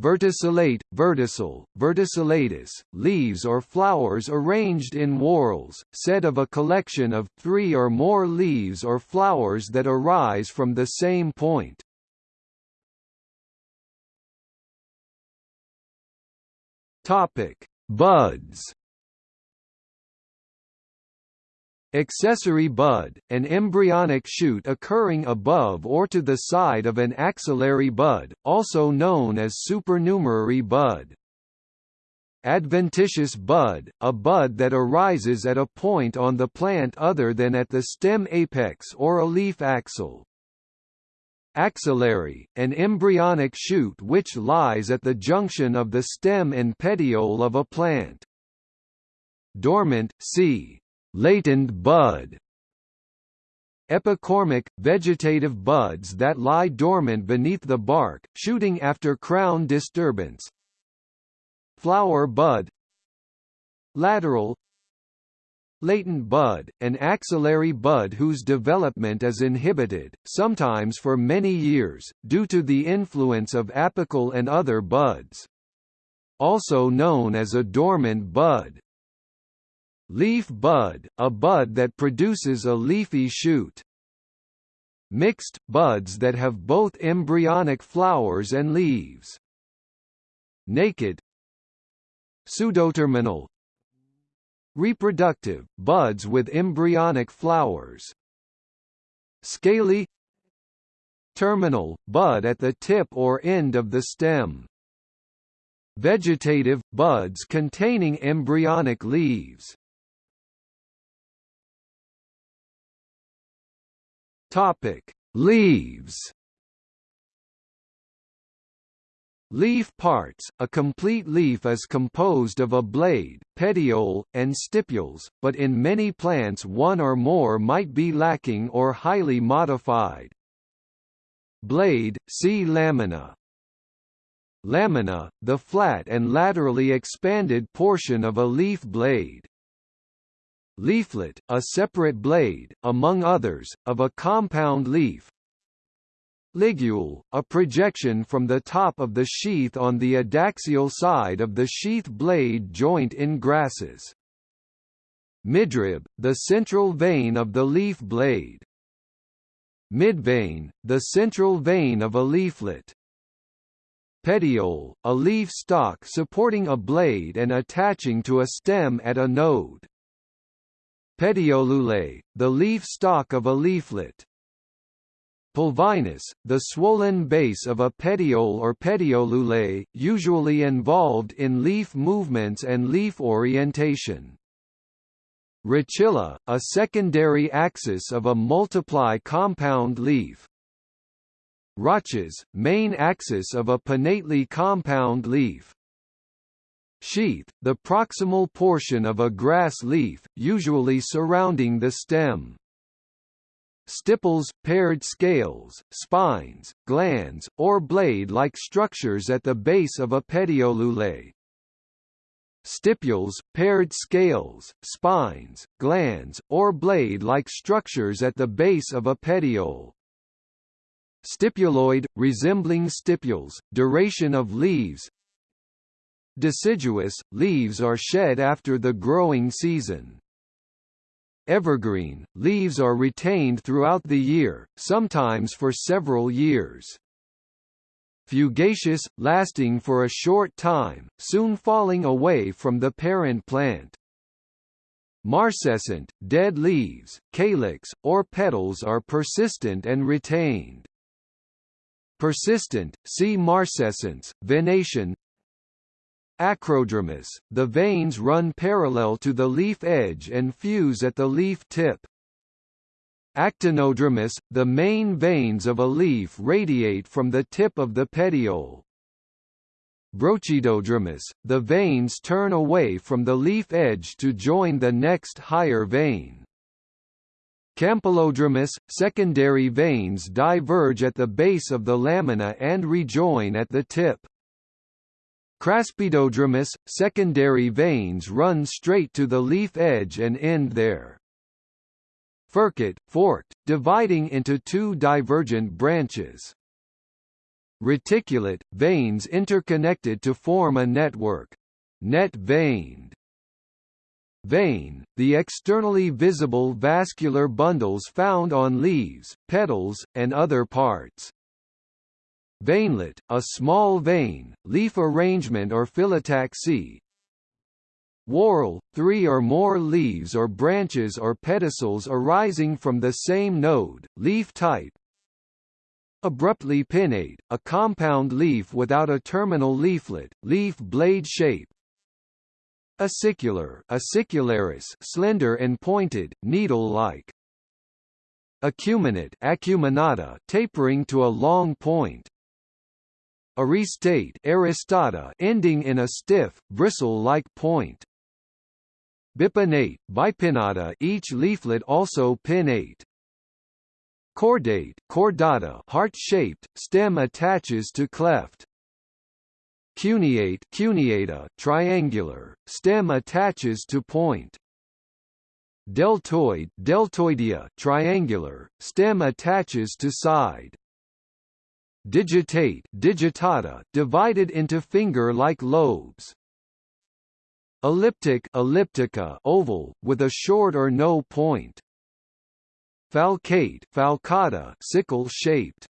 Verticillate, verticil, verticillatus, leaves or flowers arranged in whorls, said of a collection of three or more leaves or flowers that arise from the same point. Topic: Buds Accessory bud, an embryonic shoot occurring above or to the side of an axillary bud, also known as supernumerary bud. Adventitious bud, a bud that arises at a point on the plant other than at the stem apex or a leaf axil. Axillary, an embryonic shoot which lies at the junction of the stem and petiole of a plant. Dormant, c. Latent bud. Epicormic, vegetative buds that lie dormant beneath the bark, shooting after crown disturbance, Flower bud Lateral Latent bud, an axillary bud whose development is inhibited, sometimes for many years, due to the influence of apical and other buds. Also known as a dormant bud. Leaf bud, a bud that produces a leafy shoot. Mixed, buds that have both embryonic flowers and leaves. Naked, Pseudoterminal Reproductive, buds with embryonic flowers. Scaly Terminal, bud at the tip or end of the stem. Vegetative, buds containing embryonic leaves. Topic: Leaves Leaf parts – A complete leaf is composed of a blade, petiole, and stipules, but in many plants one or more might be lacking or highly modified. Blade, see lamina. Lamina, the flat and laterally expanded portion of a leaf blade. Leaflet, a separate blade, among others, of a compound leaf, Ligule, a projection from the top of the sheath on the adaxial side of the sheath blade joint in grasses. Midrib, the central vein of the leaf blade. Midvein, the central vein of a leaflet. Petiole, a leaf stalk supporting a blade and attaching to a stem at a node. Petiolule, the leaf stalk of a leaflet. Pulvinus, the swollen base of a petiole or petiolule, usually involved in leaf movements and leaf orientation. Rachilla, a secondary axis of a multiply compound leaf. Rachis, main axis of a pinnately compound leaf. Sheath, the proximal portion of a grass leaf, usually surrounding the stem. Stipules, paired scales, spines, glands, or blade-like structures at the base of a petiolule. Stipules, paired scales, spines, glands, or blade-like structures at the base of a petiole. Stipuloid, resembling stipules, duration of leaves Deciduous, leaves are shed after the growing season. Evergreen, leaves are retained throughout the year, sometimes for several years. Fugacious, lasting for a short time, soon falling away from the parent plant. Marcescent, dead leaves, calyx, or petals are persistent and retained. Persistent, see marcescence, venation, Acrodromous, the veins run parallel to the leaf edge and fuse at the leaf tip. Actinodromous, the main veins of a leaf radiate from the tip of the petiole. Brochidodromous, the veins turn away from the leaf edge to join the next higher vein. Campylodromous, secondary veins diverge at the base of the lamina and rejoin at the tip. Craspedodromous, secondary veins run straight to the leaf edge and end there. Furcate, forked, dividing into two divergent branches. Reticulate, veins interconnected to form a network. Net-veined. Vein, the externally visible vascular bundles found on leaves, petals, and other parts. Veinlet, a small vein, leaf arrangement or phyllotaxy. Whorl, three or more leaves or branches or pedicels arising from the same node, leaf type. Abruptly pinnate, a compound leaf without a terminal leaflet, leaf blade shape. Acicular acicularis slender and pointed, needle-like. Acuminate acuminata tapering to a long point. Aristate aristata ending in a stiff, bristle-like point. Bipinnate bipinnata each leaflet also pinnate. Cordate cordata heart-shaped, stem attaches to cleft. Cuneate cuneata triangular, stem attaches to point. Deltoid deltoidea triangular, stem attaches to side. Digitate digitata divided into finger-like lobes. Elliptic elliptica oval, with a short or no point. Falcate falcata sickle-shaped.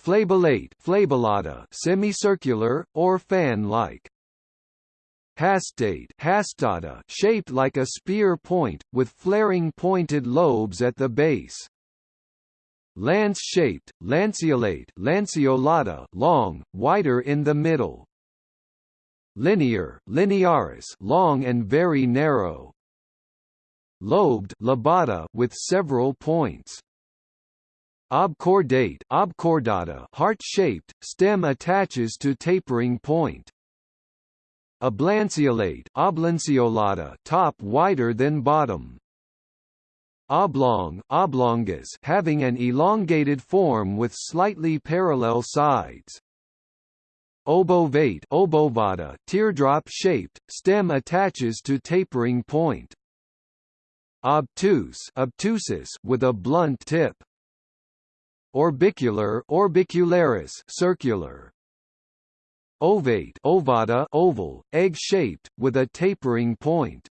Flabellate flabellata semicircular, or fan-like. Hastate hastata shaped like a spear point, with flaring pointed lobes at the base. Lance-shaped, lanceolate lanceolata long, wider in the middle. Linear linearis long and very narrow lobed lobata with several points. Obcordate obcordata heart-shaped, stem attaches to tapering point. Oblanceolate oblanceolata top wider than bottom. Oblong oblongus having an elongated form with slightly parallel sides. Obovate obovata teardrop-shaped, stem attaches to tapering point. Obtuse obtusus with a blunt tip. Orbicular orbicularis circular. Ovate ovata oval egg-shaped with a tapering point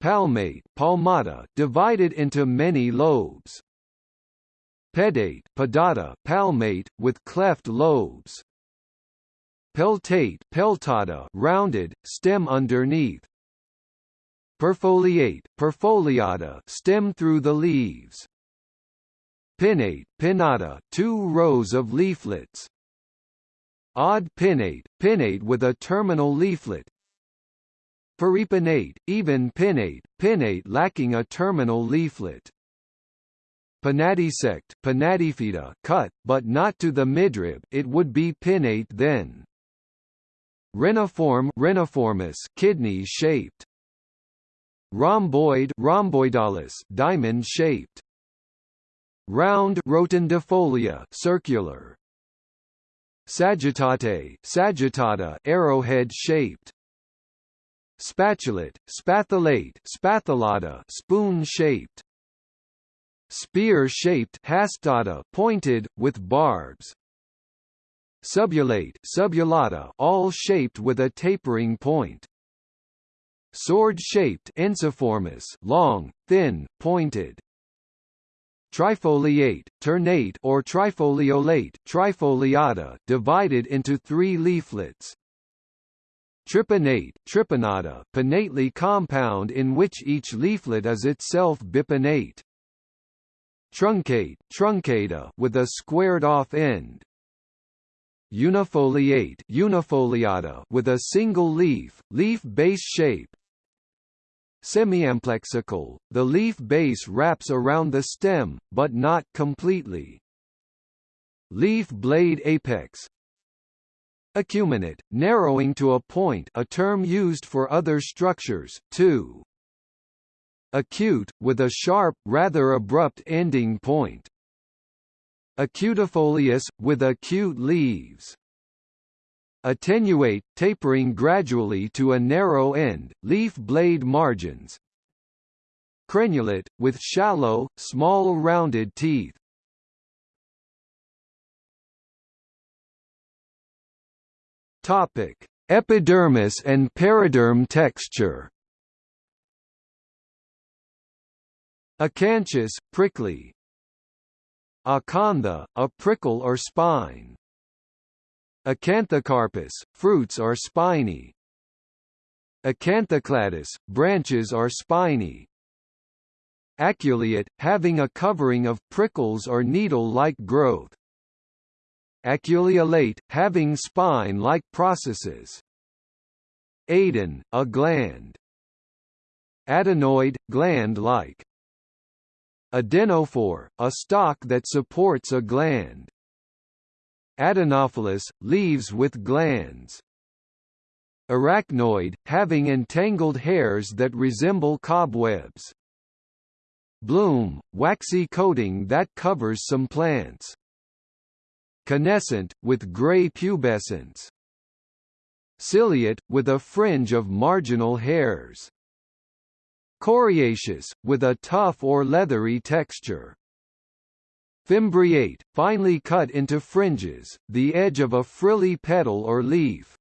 palmate palmata divided into many lobes pedate pedata palmate with cleft lobes peltate peltata rounded stem underneath Perfoliate, perfoliata stem through the leaves. Pinnate, pinnata two rows of leaflets. Odd pinnate, pinnate with a terminal leaflet. Paripinnate, even pinnate, pinnate lacking a terminal leaflet. Pinnatisect, pinnatifida cut, but not to the midrib it would be pinnate then. Reniform reniformis kidney-shaped. Rhomboid rhomboidalis diamond-shaped. Round rotundifolia circular. Sagittate sagittata arrowhead-shaped. Spatulate spathulate spathulata spoon-shaped. Spear-shaped hastata pointed, with barbs. Subulate subulata awl shaped with a tapering point. Sword-shaped ensiformis long, thin, pointed. Trifoliate, ternate or trifoliolate trifoliata divided into three leaflets. Tripinnate tripinnata pinnately compound in which each leaflet is itself bipinnate. Truncate truncata with a squared-off end. Unifoliate unifoliata with a single leaf, leaf base shape, Semiamplexicaul, the leaf base wraps around the stem, but not completely. Leaf blade apex Acuminate, narrowing to a point a term used for other structures, too. Acute, with a sharp, rather abrupt ending point. Acutifolius, with acute leaves attenuate, tapering gradually to a narrow end, leaf blade margins. Crenulate, with shallow, small rounded teeth. Topic: Epidermis and periderm texture. Acanthus, prickly. Acantha, a prickle or spine. Acanthocarpous, fruits are spiny. Acanthocladous, branches are spiny. Aculeate, having a covering of prickles or needle-like growth. Aculeolate, having spine-like processes. Aden, a gland. Adenoid, gland-like. Adenophore, a stalk that supports a gland. Adenophyllous, leaves with glands. Arachnoid, having entangled hairs that resemble cobwebs. Bloom, waxy coating that covers some plants. Canescent, with gray pubescence. Ciliate, with a fringe of marginal hairs. Coriaceous, with a tough or leathery texture. Fimbriate, finely cut into fringes, the edge of a frilly petal or leaf.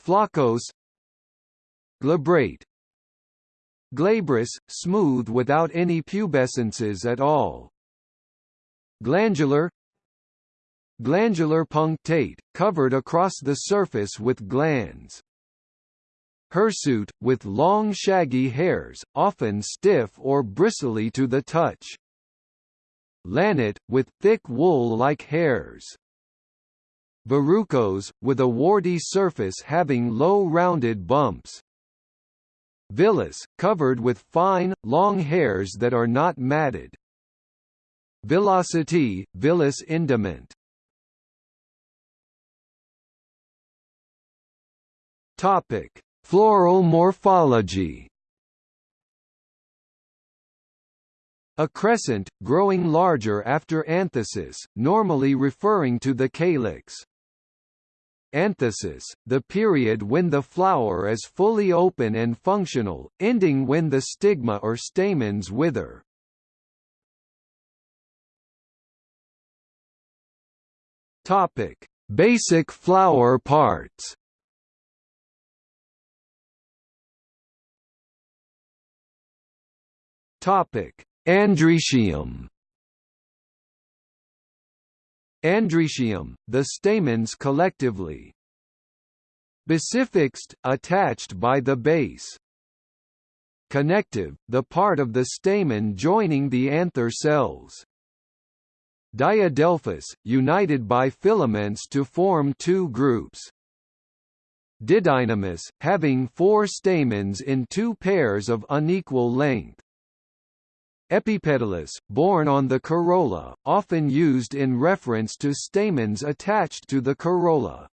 Floccose Glabrate Glabrous, smooth without any pubescences at all. Glandular Glandular punctate, covered across the surface with glands. Hirsute, with long shaggy hairs, often stiff or bristly to the touch. Lanate, with thick wool-like hairs. Verrucose, with a warty surface having low rounded bumps. Villous, covered with fine, long hairs that are not matted. Villosity, villous indument. Topic: Floral morphology. Accrescent, growing larger after anthesis, normally referring to the calyx. Anthesis, the period when the flower is fully open and functional, ending when the stigma or stamens wither. Topic: Basic flower parts. Topic: Androecium. Androecium, the stamens collectively. Basifixed, attached by the base. Connective, the part of the stamen joining the anther cells. Diadelphous, united by filaments to form two groups. Didynamous, having four stamens in two pairs of unequal length. Epipetalous, borne on the corolla, often used in reference to stamens attached to the corolla.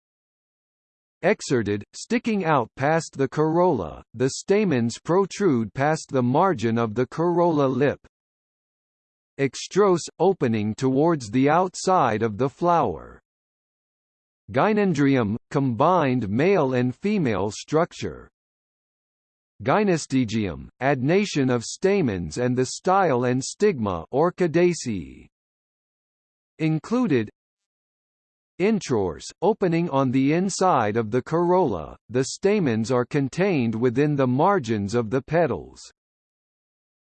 Exserted, sticking out past the corolla, the stamens protrude past the margin of the corolla lip. Extrorse, opening towards the outside of the flower. Gynandrium, combined male and female structure. Gynostegium, adnation of stamens and the style and stigma Orchidaceae. Included Introrse, opening on the inside of the corolla, the stamens are contained within the margins of the petals.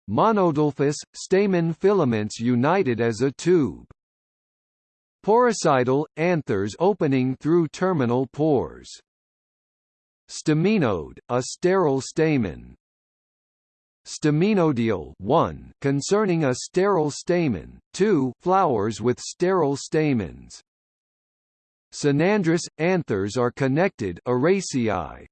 Monadelphous, stamen filaments united as a tube. Poricidal, anthers opening through terminal pores. Staminode, a sterile stamen. Staminodial 1 concerning a sterile stamen, 2 flowers with sterile stamens. Synandrous anthers are connected Araceae.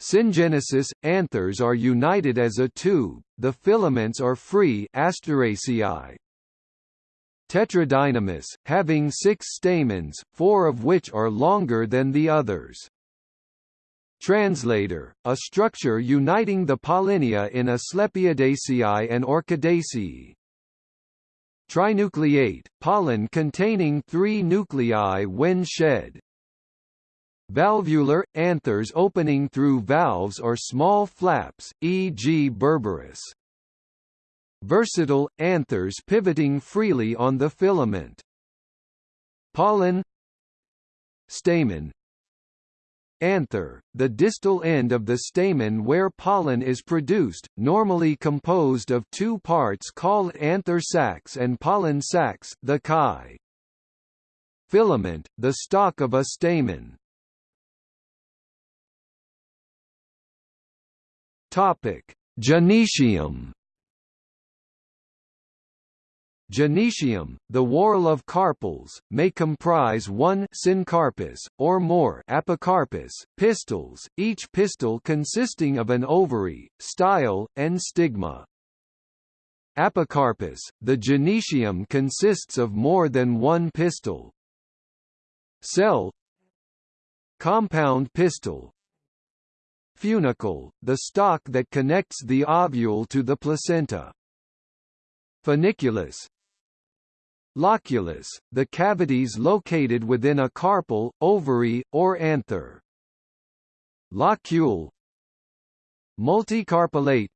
Syngenesis anthers are united as a tube, the filaments are free Asteraceae. Tetradynamous, having six stamens, four of which are longer than the others. Translator, a structure uniting the pollinia in Asclepiadaceae and Orchidaceae. Trinucleate, pollen containing three nuclei when shed. Valvular, anthers opening through valves or small flaps, e.g. berberis. Versatile, anthers pivoting freely on the filament. Pollen Stamen Anther, the distal end of the stamen where pollen is produced, normally composed of two parts called anther sacs and pollen sacs the chi. Filament, the stalk of a stamen. Topic: Gynoecium Gynoecium, the whorl of carpels, may comprise one syncarpous, or more apocarpous, pistils, each pistil consisting of an ovary, style, and stigma. Apocarpous, the gynoecium consists of more than one pistil. Cell Compound pistil Funicle, the stalk that connects the ovule to the placenta. Funiculus Loculus, the cavities located within a carpel, ovary, or anther. Locule. Multicarpellate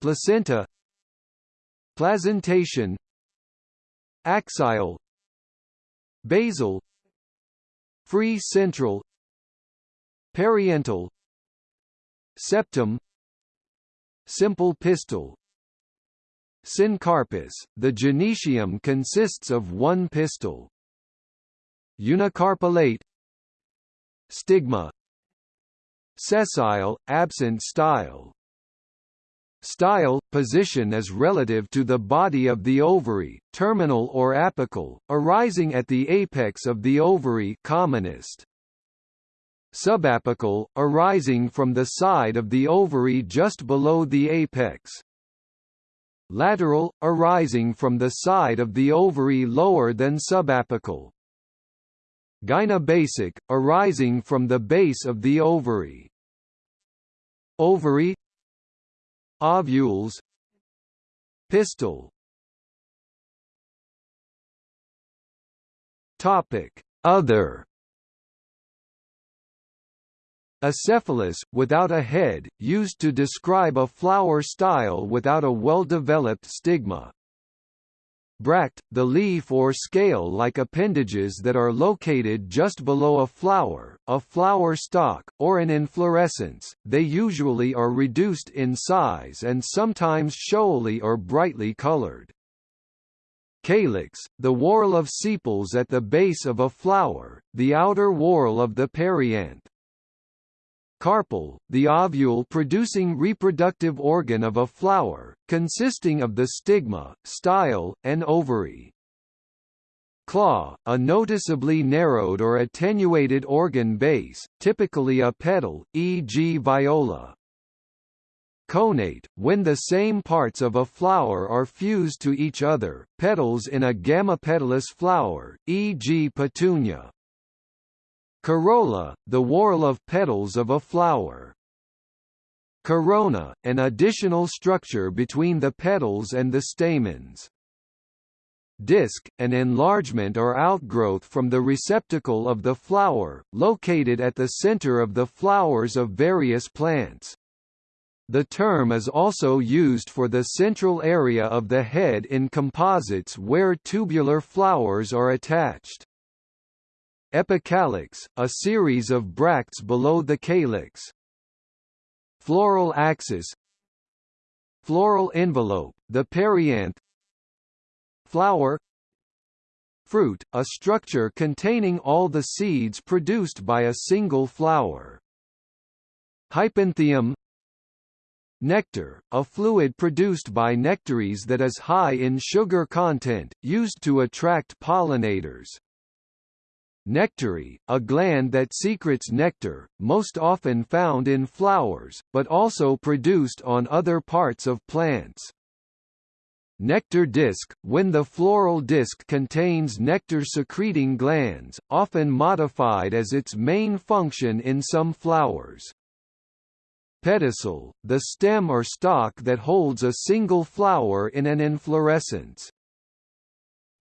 Placenta. Placentation. Axial. Basal. Free central. Parietal Septum. Simple pistil Syncarpous, the gynoecium consists of one pistil. Unicarpellate Stigma. Sessile, absent style. Style, position is relative to the body of the ovary, terminal or apical, arising at the apex of the ovary commonest. Subapical, arising from the side of the ovary just below the apex lateral, arising from the side of the ovary lower than subapical. Gynobasic, arising from the base of the ovary. Ovary. Ovules. Pistil. Topic. Other Acephalous, without a head, used to describe a flower style without a well-developed stigma. Bract, the leaf or scale-like appendages that are located just below a flower, a flower stalk, or an inflorescence, they usually are reduced in size and sometimes showy or brightly colored. Calyx, the whorl of sepals at the base of a flower, the outer whorl of the perianth. Carpel, the ovule-producing reproductive organ of a flower, consisting of the stigma, style, and ovary. Claw, a noticeably narrowed or attenuated organ base, typically a petal, e.g. viola. Connate, when the same parts of a flower are fused to each other, petals in a gamopetalous flower, e.g. petunia. Corolla, the whorl of petals of a flower. Corona, an additional structure between the petals and the stamens. Disc, an enlargement or outgrowth from the receptacle of the flower, located at the center of the flowers of various plants. The term is also used for the central area of the head in composites where tubular flowers are attached. Epicalyx, a series of bracts below the calyx. Floral axis Floral envelope, the perianth Flower Fruit, a structure containing all the seeds produced by a single flower. Hypanthium Nectar, a fluid produced by nectaries that is high in sugar content, used to attract pollinators. Nectary, a gland that secretes nectar, most often found in flowers, but also produced on other parts of plants. Nectar disc, when the floral disc contains nectar-secreting glands, often modified as its main function in some flowers. Pedicel, the stem or stalk that holds a single flower in an inflorescence.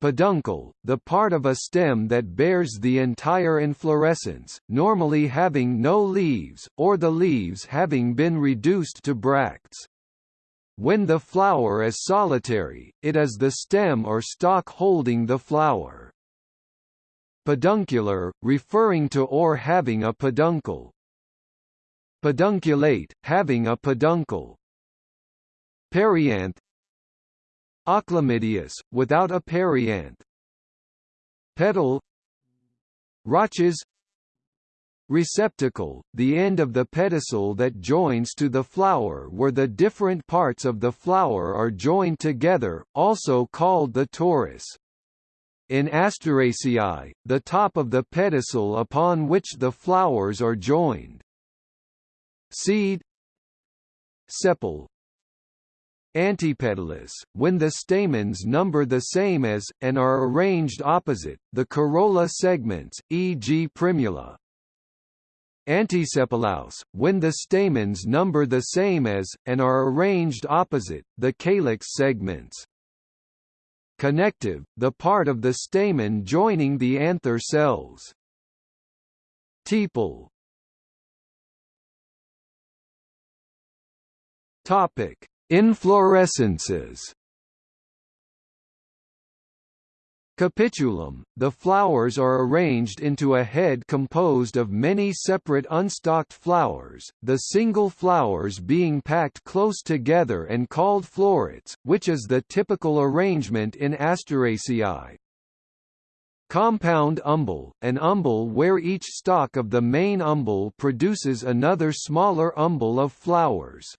Peduncle, the part of a stem that bears the entire inflorescence, normally having no leaves, or the leaves having been reduced to bracts. When the flower is solitary, it is the stem or stalk holding the flower. Peduncular, referring to or having a peduncle. Pedunculate, having a peduncle. Perianth, Achlamydeous, without a perianth. Petal Rachis Receptacle, the end of the pedicel that joins to the flower where the different parts of the flower are joined together, also called the torus. In Asteraceae, the top of the pedicel upon which the flowers are joined. Seed Sepal Antipetalous, when the stamens number the same as, and are arranged opposite, the corolla segments, e.g. primula. Antisepalous, when the stamens number the same as, and are arranged opposite, the calyx segments. Connective, the part of the stamen joining the anther cells. Tepal Topic: Inflorescences Capitulum, the flowers are arranged into a head composed of many separate unstalked flowers, the single flowers being packed close together and called florets, which is the typical arrangement in Asteraceae. Compound umbel, an umbel where each stalk of the main umbel produces another smaller umbel of flowers.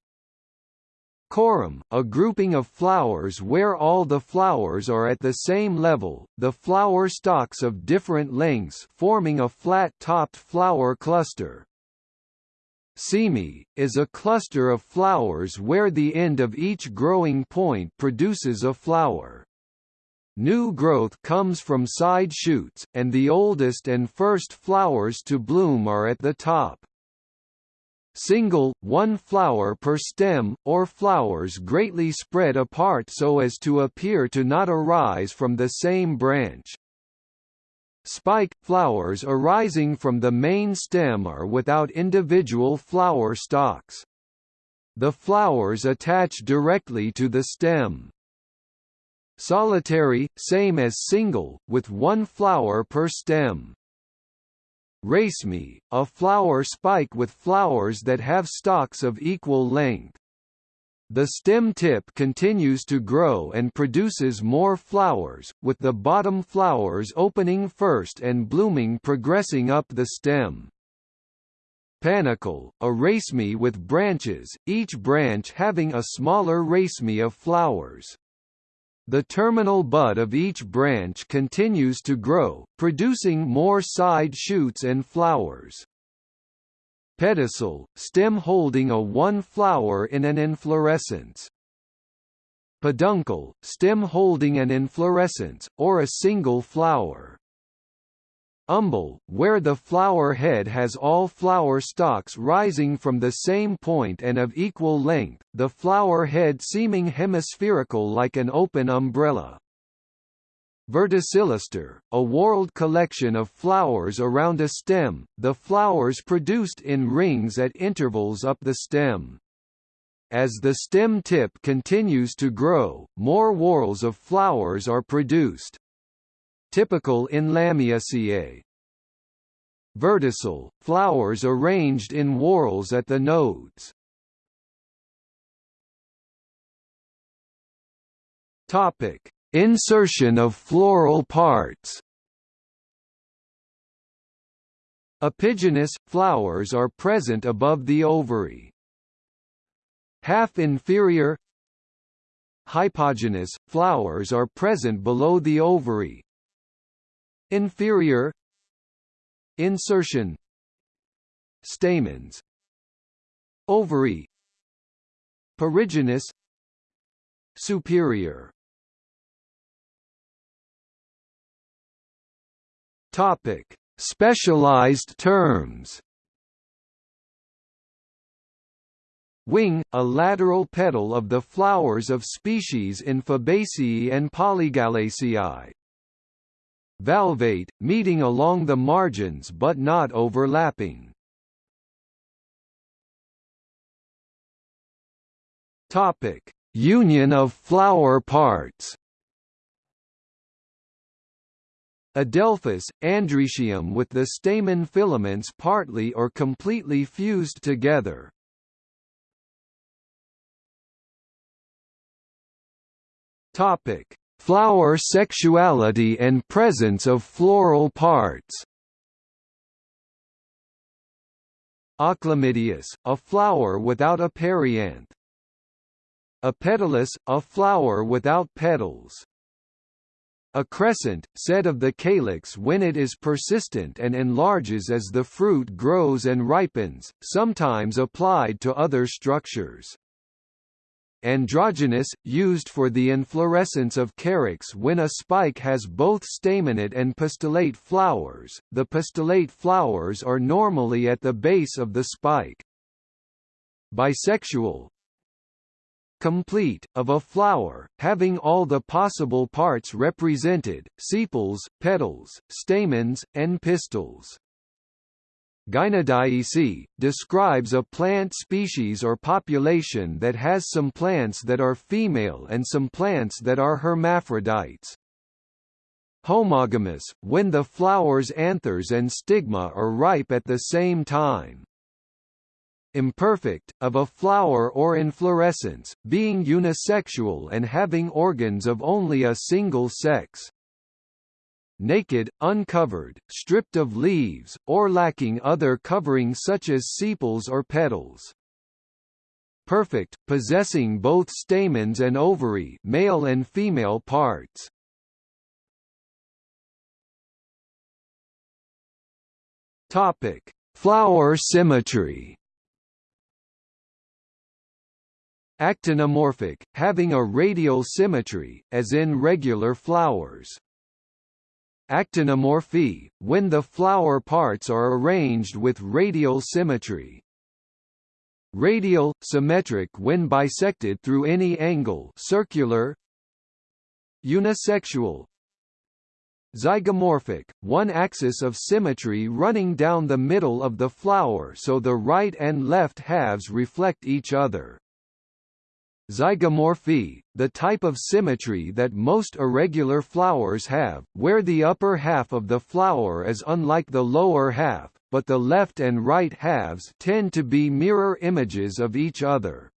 Corymb, a grouping of flowers where all the flowers are at the same level, the flower stalks of different lengths forming a flat-topped flower cluster. Cyme, is a cluster of flowers where the end of each growing point produces a flower. New growth comes from side shoots, and the oldest and first flowers to bloom are at the top single, one flower per stem, or flowers greatly spread apart so as to appear to not arise from the same branch. Spike – flowers arising from the main stem are without individual flower stalks. The flowers attach directly to the stem. Solitary, same as single, with one flower per stem. Raceme, a flower spike with flowers that have stalks of equal length. The stem tip continues to grow and produces more flowers, with the bottom flowers opening first and blooming progressing up the stem. Panicle, a raceme with branches, each branch having a smaller raceme of flowers. The terminal bud of each branch continues to grow, producing more side shoots and flowers. Pedicel, stem holding a one flower in an inflorescence. Peduncle, stem holding an inflorescence, or a single flower. Umbel, where the flower head has all flower stalks rising from the same point and of equal length, the flower head seeming hemispherical like an open umbrella. Verticillaster, a whorled collection of flowers around a stem, the flowers produced in rings at intervals up the stem. As the stem tip continues to grow, more whorls of flowers are produced typical in Lamiaceae. Verticil, flowers arranged in whorls at the nodes. Topic: Insertion of floral parts. Epigynous flowers are present above the ovary. Half inferior Hypogynous flowers are present below the ovary. Inferior. Insertion. Stamens. Ovary. Perigynous. Superior. Topic. Specialized terms. Wing, a lateral petal of the flowers of species in Fabaceae and Polygalaceae. Valvate, meeting along the margins but not overlapping. Topic: Union of flower parts. Adelphous, androecium with the stamen filaments partly or completely fused together. Topic: Flower sexuality and presence of floral parts Achlamydeous, a flower without a perianth. Apetalous, a flower without petals. Accrescent, said of the calyx when it is persistent and enlarges as the fruit grows and ripens, sometimes applied to other structures. Androgynous, used for the inflorescence of carex when a spike has both staminate and pistillate flowers, the pistillate flowers are normally at the base of the spike. Bisexual, complete, of a flower, having all the possible parts represented, sepals, petals, stamens, and pistils. Gynodiece, describes a plant species or population that has some plants that are female and some plants that are hermaphrodites. Homogamous, when the flower's anthers and stigma are ripe at the same time imperfect, of a flower or inflorescence, being unisexual and having organs of only a single sex. Naked, uncovered, stripped of leaves, or lacking other covering such as sepals or petals. Perfect, possessing both stamens and ovary male and female parts. Topic: Flower symmetry. Actinomorphic, having a radial symmetry, as in regular flowers. Actinomorphy, when the flower parts are arranged with radial symmetry. Radial, symmetric when bisected through any angle circular Unisexual Zygomorphic, one axis of symmetry running down the middle of the flower so the right and left halves reflect each other. Zygomorphy, the type of symmetry that most irregular flowers have, where the upper half of the flower is unlike the lower half, but the left and right halves tend to be mirror images of each other.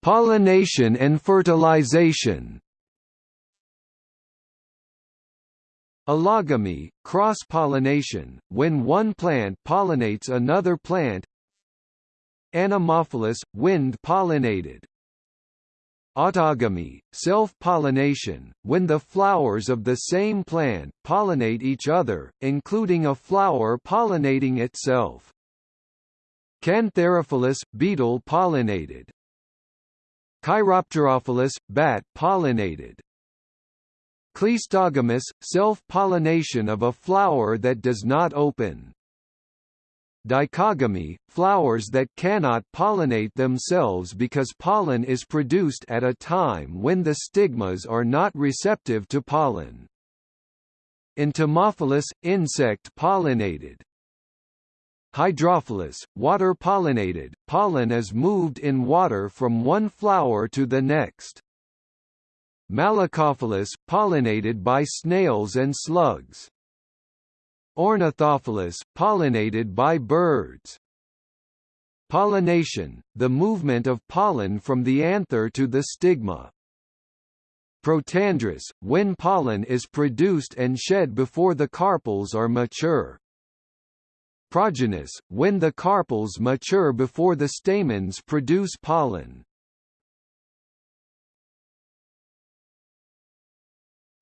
Pollination and fertilization. Allogamy, cross-pollination, when one plant pollinates another plant. Anemophilous, wind-pollinated Autogamy, self-pollination, when the flowers of the same plant pollinate each other, including a flower pollinating itself. Cantharophilous, beetle-pollinated Chiropterophilous, bat-pollinated Cleistogamous, self-pollination of a flower that does not open. Dichogamy, flowers that cannot pollinate themselves because pollen is produced at a time when the stigmas are not receptive to pollen. Entomophilous, insect-pollinated. Hydrophilous, water-pollinated, pollen is moved in water from one flower to the next. Malacophilous, pollinated by snails and slugs. Ornithophilous, pollinated by birds. Pollination, the movement of pollen from the anther to the stigma. Protandrous, when pollen is produced and shed before the carpels are mature. Progynous, when the carpels mature before the stamens produce pollen.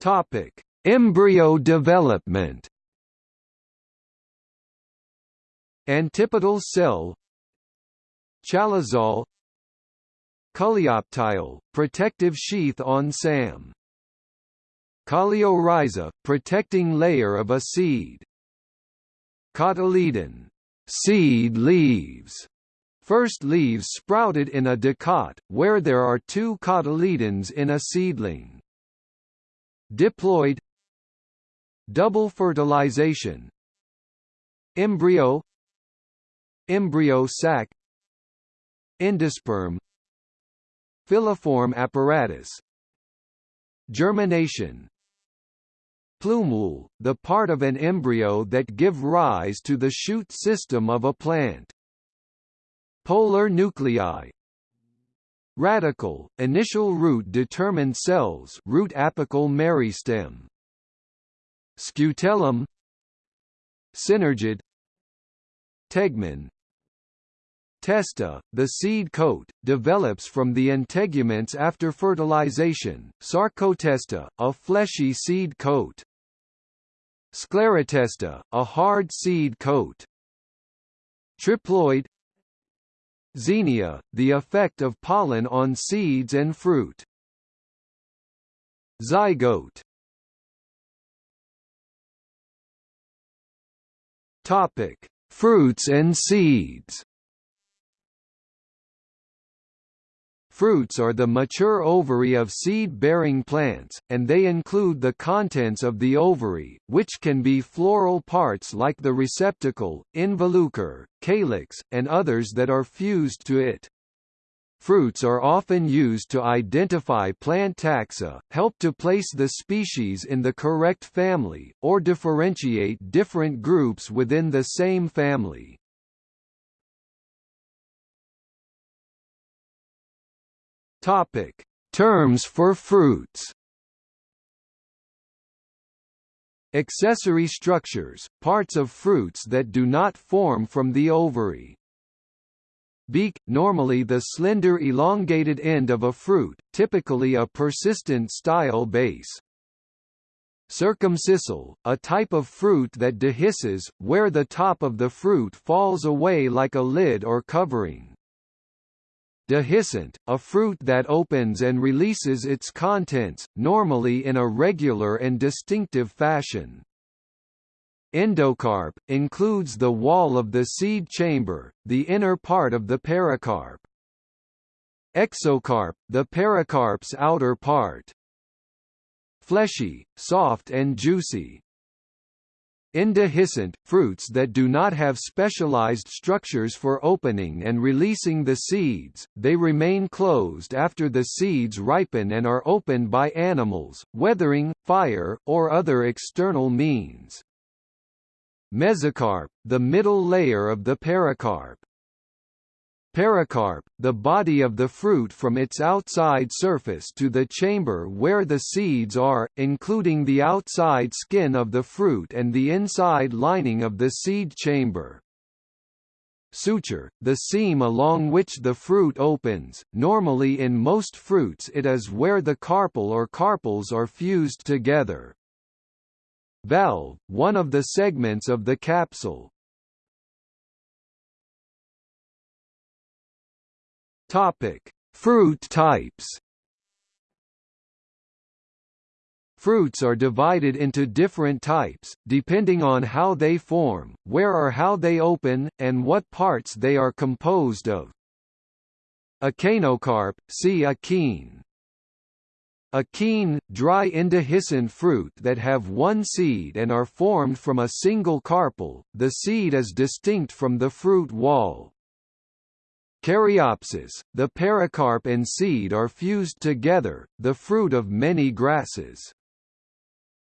Topic: Embryo development. Antipodal cell. Chalazole Coleoptile, protective sheath on SAM. Coleorhiza, protecting layer of a seed. Cotyledon. Seed leaves. First leaves sprouted in a dicot, where there are two cotyledons in a seedling. Diploid Double fertilization Embryo Embryo sac Endosperm Filiform apparatus. Germination. Plumule, the part of an embryo that give rise to the shoot system of a plant. Polar nuclei Radicle, initial root determined cells root apical meristem. Scutellum Synergid Tegmen Testa, the seed coat, develops from the integuments after fertilization, sarcotesta, a fleshy seed coat. Sclerotesta, a hard seed coat. Triploid Xenia, the effect of pollen on seeds and fruit. Zygote Topic: Fruits and seeds. Fruits are the mature ovary of seed-bearing plants, and they include the contents of the ovary, which can be floral parts like the receptacle, involucre, calyx, and others that are fused to it. Fruits are often used to identify plant taxa, help to place the species in the correct family, or differentiate different groups within the same family. Topic: Terms for fruits. Accessory structures, parts of fruits that do not form from the ovary. Beak, normally the slender elongated end of a fruit, typically a persistent style base. Circumscissile, a type of fruit that dehisces, where the top of the fruit falls away like a lid or covering. Dehiscent, a fruit that opens and releases its contents, normally in a regular and distinctive fashion. Endocarp, includes the wall of the seed chamber, the inner part of the pericarp. Exocarp, the pericarp's outer part. Fleshy, soft and juicy. Indehiscent, fruits that do not have specialized structures for opening and releasing the seeds, they remain closed after the seeds ripen and are opened by animals, weathering, fire, or other external means. Mesocarp, the middle layer of the pericarp. Pericarp, the body of the fruit from its outside surface to the chamber where the seeds are, including the outside skin of the fruit and the inside lining of the seed chamber. Suture, the seam along which the fruit opens, normally in most fruits it is where the carpel or carpels are fused together. Valve, one of the segments of the capsule, Topic: Fruit types. Fruits are divided into different types, depending on how they form, where or how they open, and what parts they are composed of. Echinocarp, see achene. Achene, dry indehiscent fruit that have one seed and are formed from a single carpel, the seed is distinct from the fruit wall. Caryopsis, the pericarp and seed are fused together, the fruit of many grasses.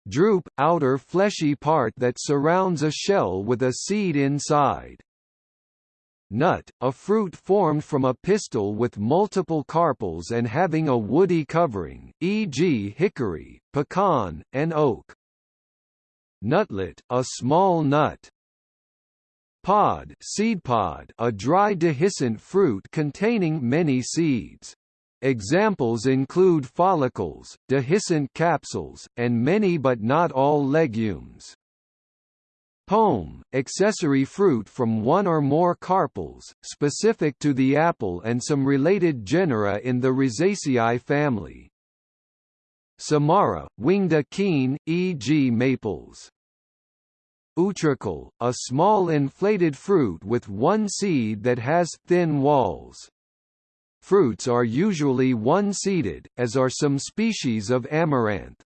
Drupe, outer fleshy part that surrounds a shell with a seed inside. Nut, a fruit formed from a pistil with multiple carpels and having a woody covering, e.g. hickory, pecan, and oak. Nutlet, a small nut. Pod, seed pod, a dry dehiscent fruit containing many seeds. Examples include follicles, dehiscent capsules, and many but not all legumes. Pome, accessory fruit from one or more carpels, specific to the apple and some related genera in the Rosaceae family. Samara, winged achene, e.g. maples. Utricle, a small inflated fruit with one seed that has thin walls. Fruits are usually one-seeded, as are some species of amaranth.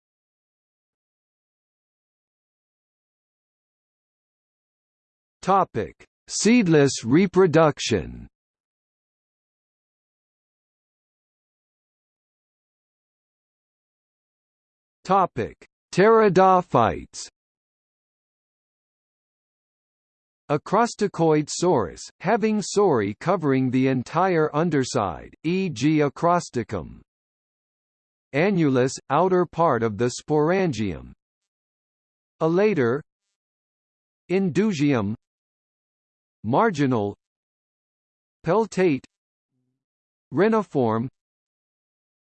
Topic: Seedless reproduction. Topic: Pteridophytes. Acrostichoid sorus, having sori covering the entire underside, e.g. acrostichum. Annulus, outer part of the sporangium. Elater Indusium Marginal Peltate Reniform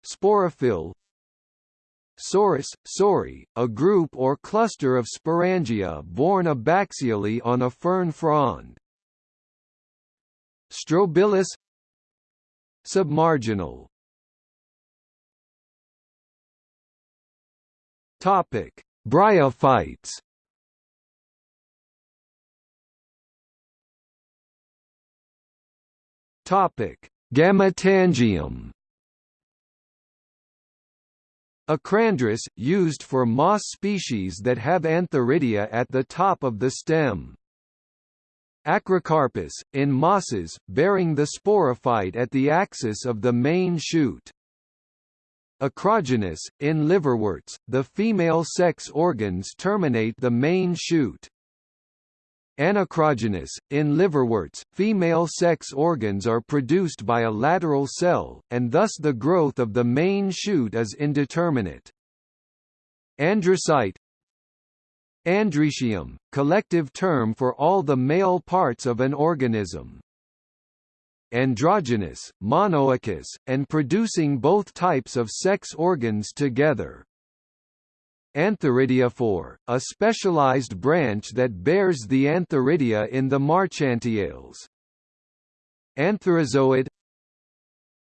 Sporophyll Sorus, sori, a group or cluster of sporangia borne abaxially on a fern frond. Strobilus Submarginal Topic: Bryophytes. Topic: Gametangium. Acrandrous, used for moss species that have antheridia at the top of the stem. Acrocarpous, in mosses, bearing the sporophyte at the axis of the main shoot. Acrogynous, in liverworts, the female sex organs terminate the main shoot. Anacrogynous, in liverworts, female sex organs are produced by a lateral cell, and thus the growth of the main shoot is indeterminate. Androcyte Androecium, collective term for all the male parts of an organism androgynous, monoicous, and producing both types of sex organs together. Antheridiophore, a specialized branch that bears the antheridia in the marchantiales. Antherozoid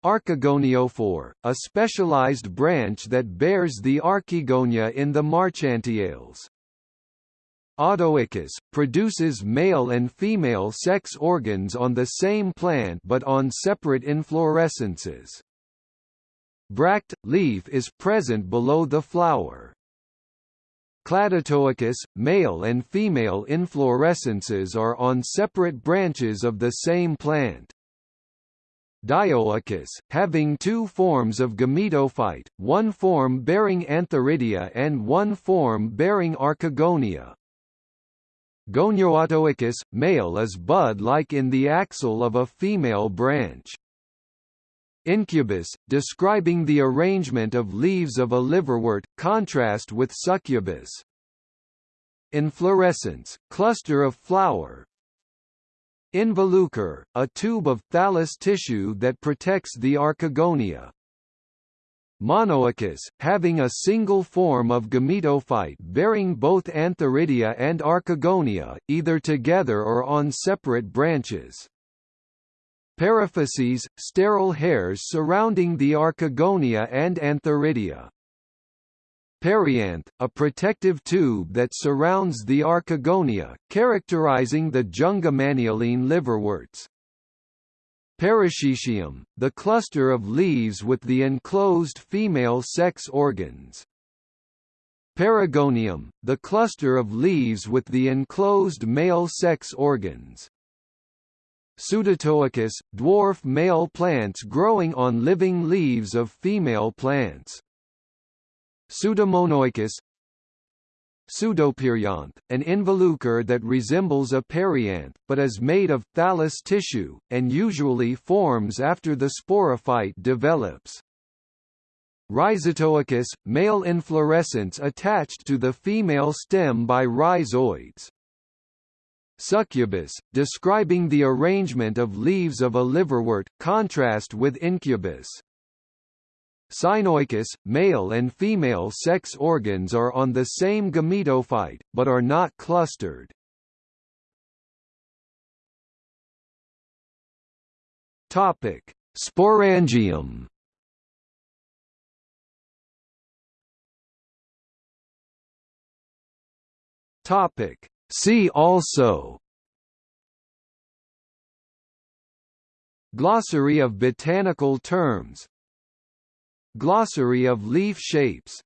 Archegoniophore, a specialized branch that bears the archegonia in the marchantiales. Autoicous, produces male and female sex organs on the same plant but on separate inflorescences. Bract, leaf is present below the flower. Cladautoicous, male and female inflorescences are on separate branches of the same plant. Dioicous, having two forms of gametophyte, one form bearing antheridia and one form bearing archegonia. Gonioautoicous, male is bud-like in the axil of a female branch. Incubous, describing the arrangement of leaves of a liverwort, contrast with succubous. Inflorescence, cluster of flower. Involucre, a tube of thallus tissue that protects the archegonia. Monoicous, having a single form of gametophyte bearing both antheridia and archegonia, either together or on separate branches. Paraphyses, sterile hairs surrounding the archegonia and antheridia. Perianth, a protective tube that surrounds the archegonia, characterizing the Jungermannialean liverworts. Perichaetium, the cluster of leaves with the enclosed female sex organs. Perigonium, the cluster of leaves with the enclosed male sex organs. Pseudautoicous, dwarf male plants growing on living leaves of female plants. Pseudomonoicous Pseudoperianth, an involucre that resembles a perianth, but is made of thallus tissue, and usually forms after the sporophyte develops. Rhizautoicous, male inflorescence attached to the female stem by rhizoids. Succubous, describing the arrangement of leaves of a liverwort, contrast with incubous. Synoicous, male and female sex organs are on the same gametophyte, but are not clustered. Topic: Sporangium. Topic: See also Glossary of botanical terms. Glossary of leaf shapes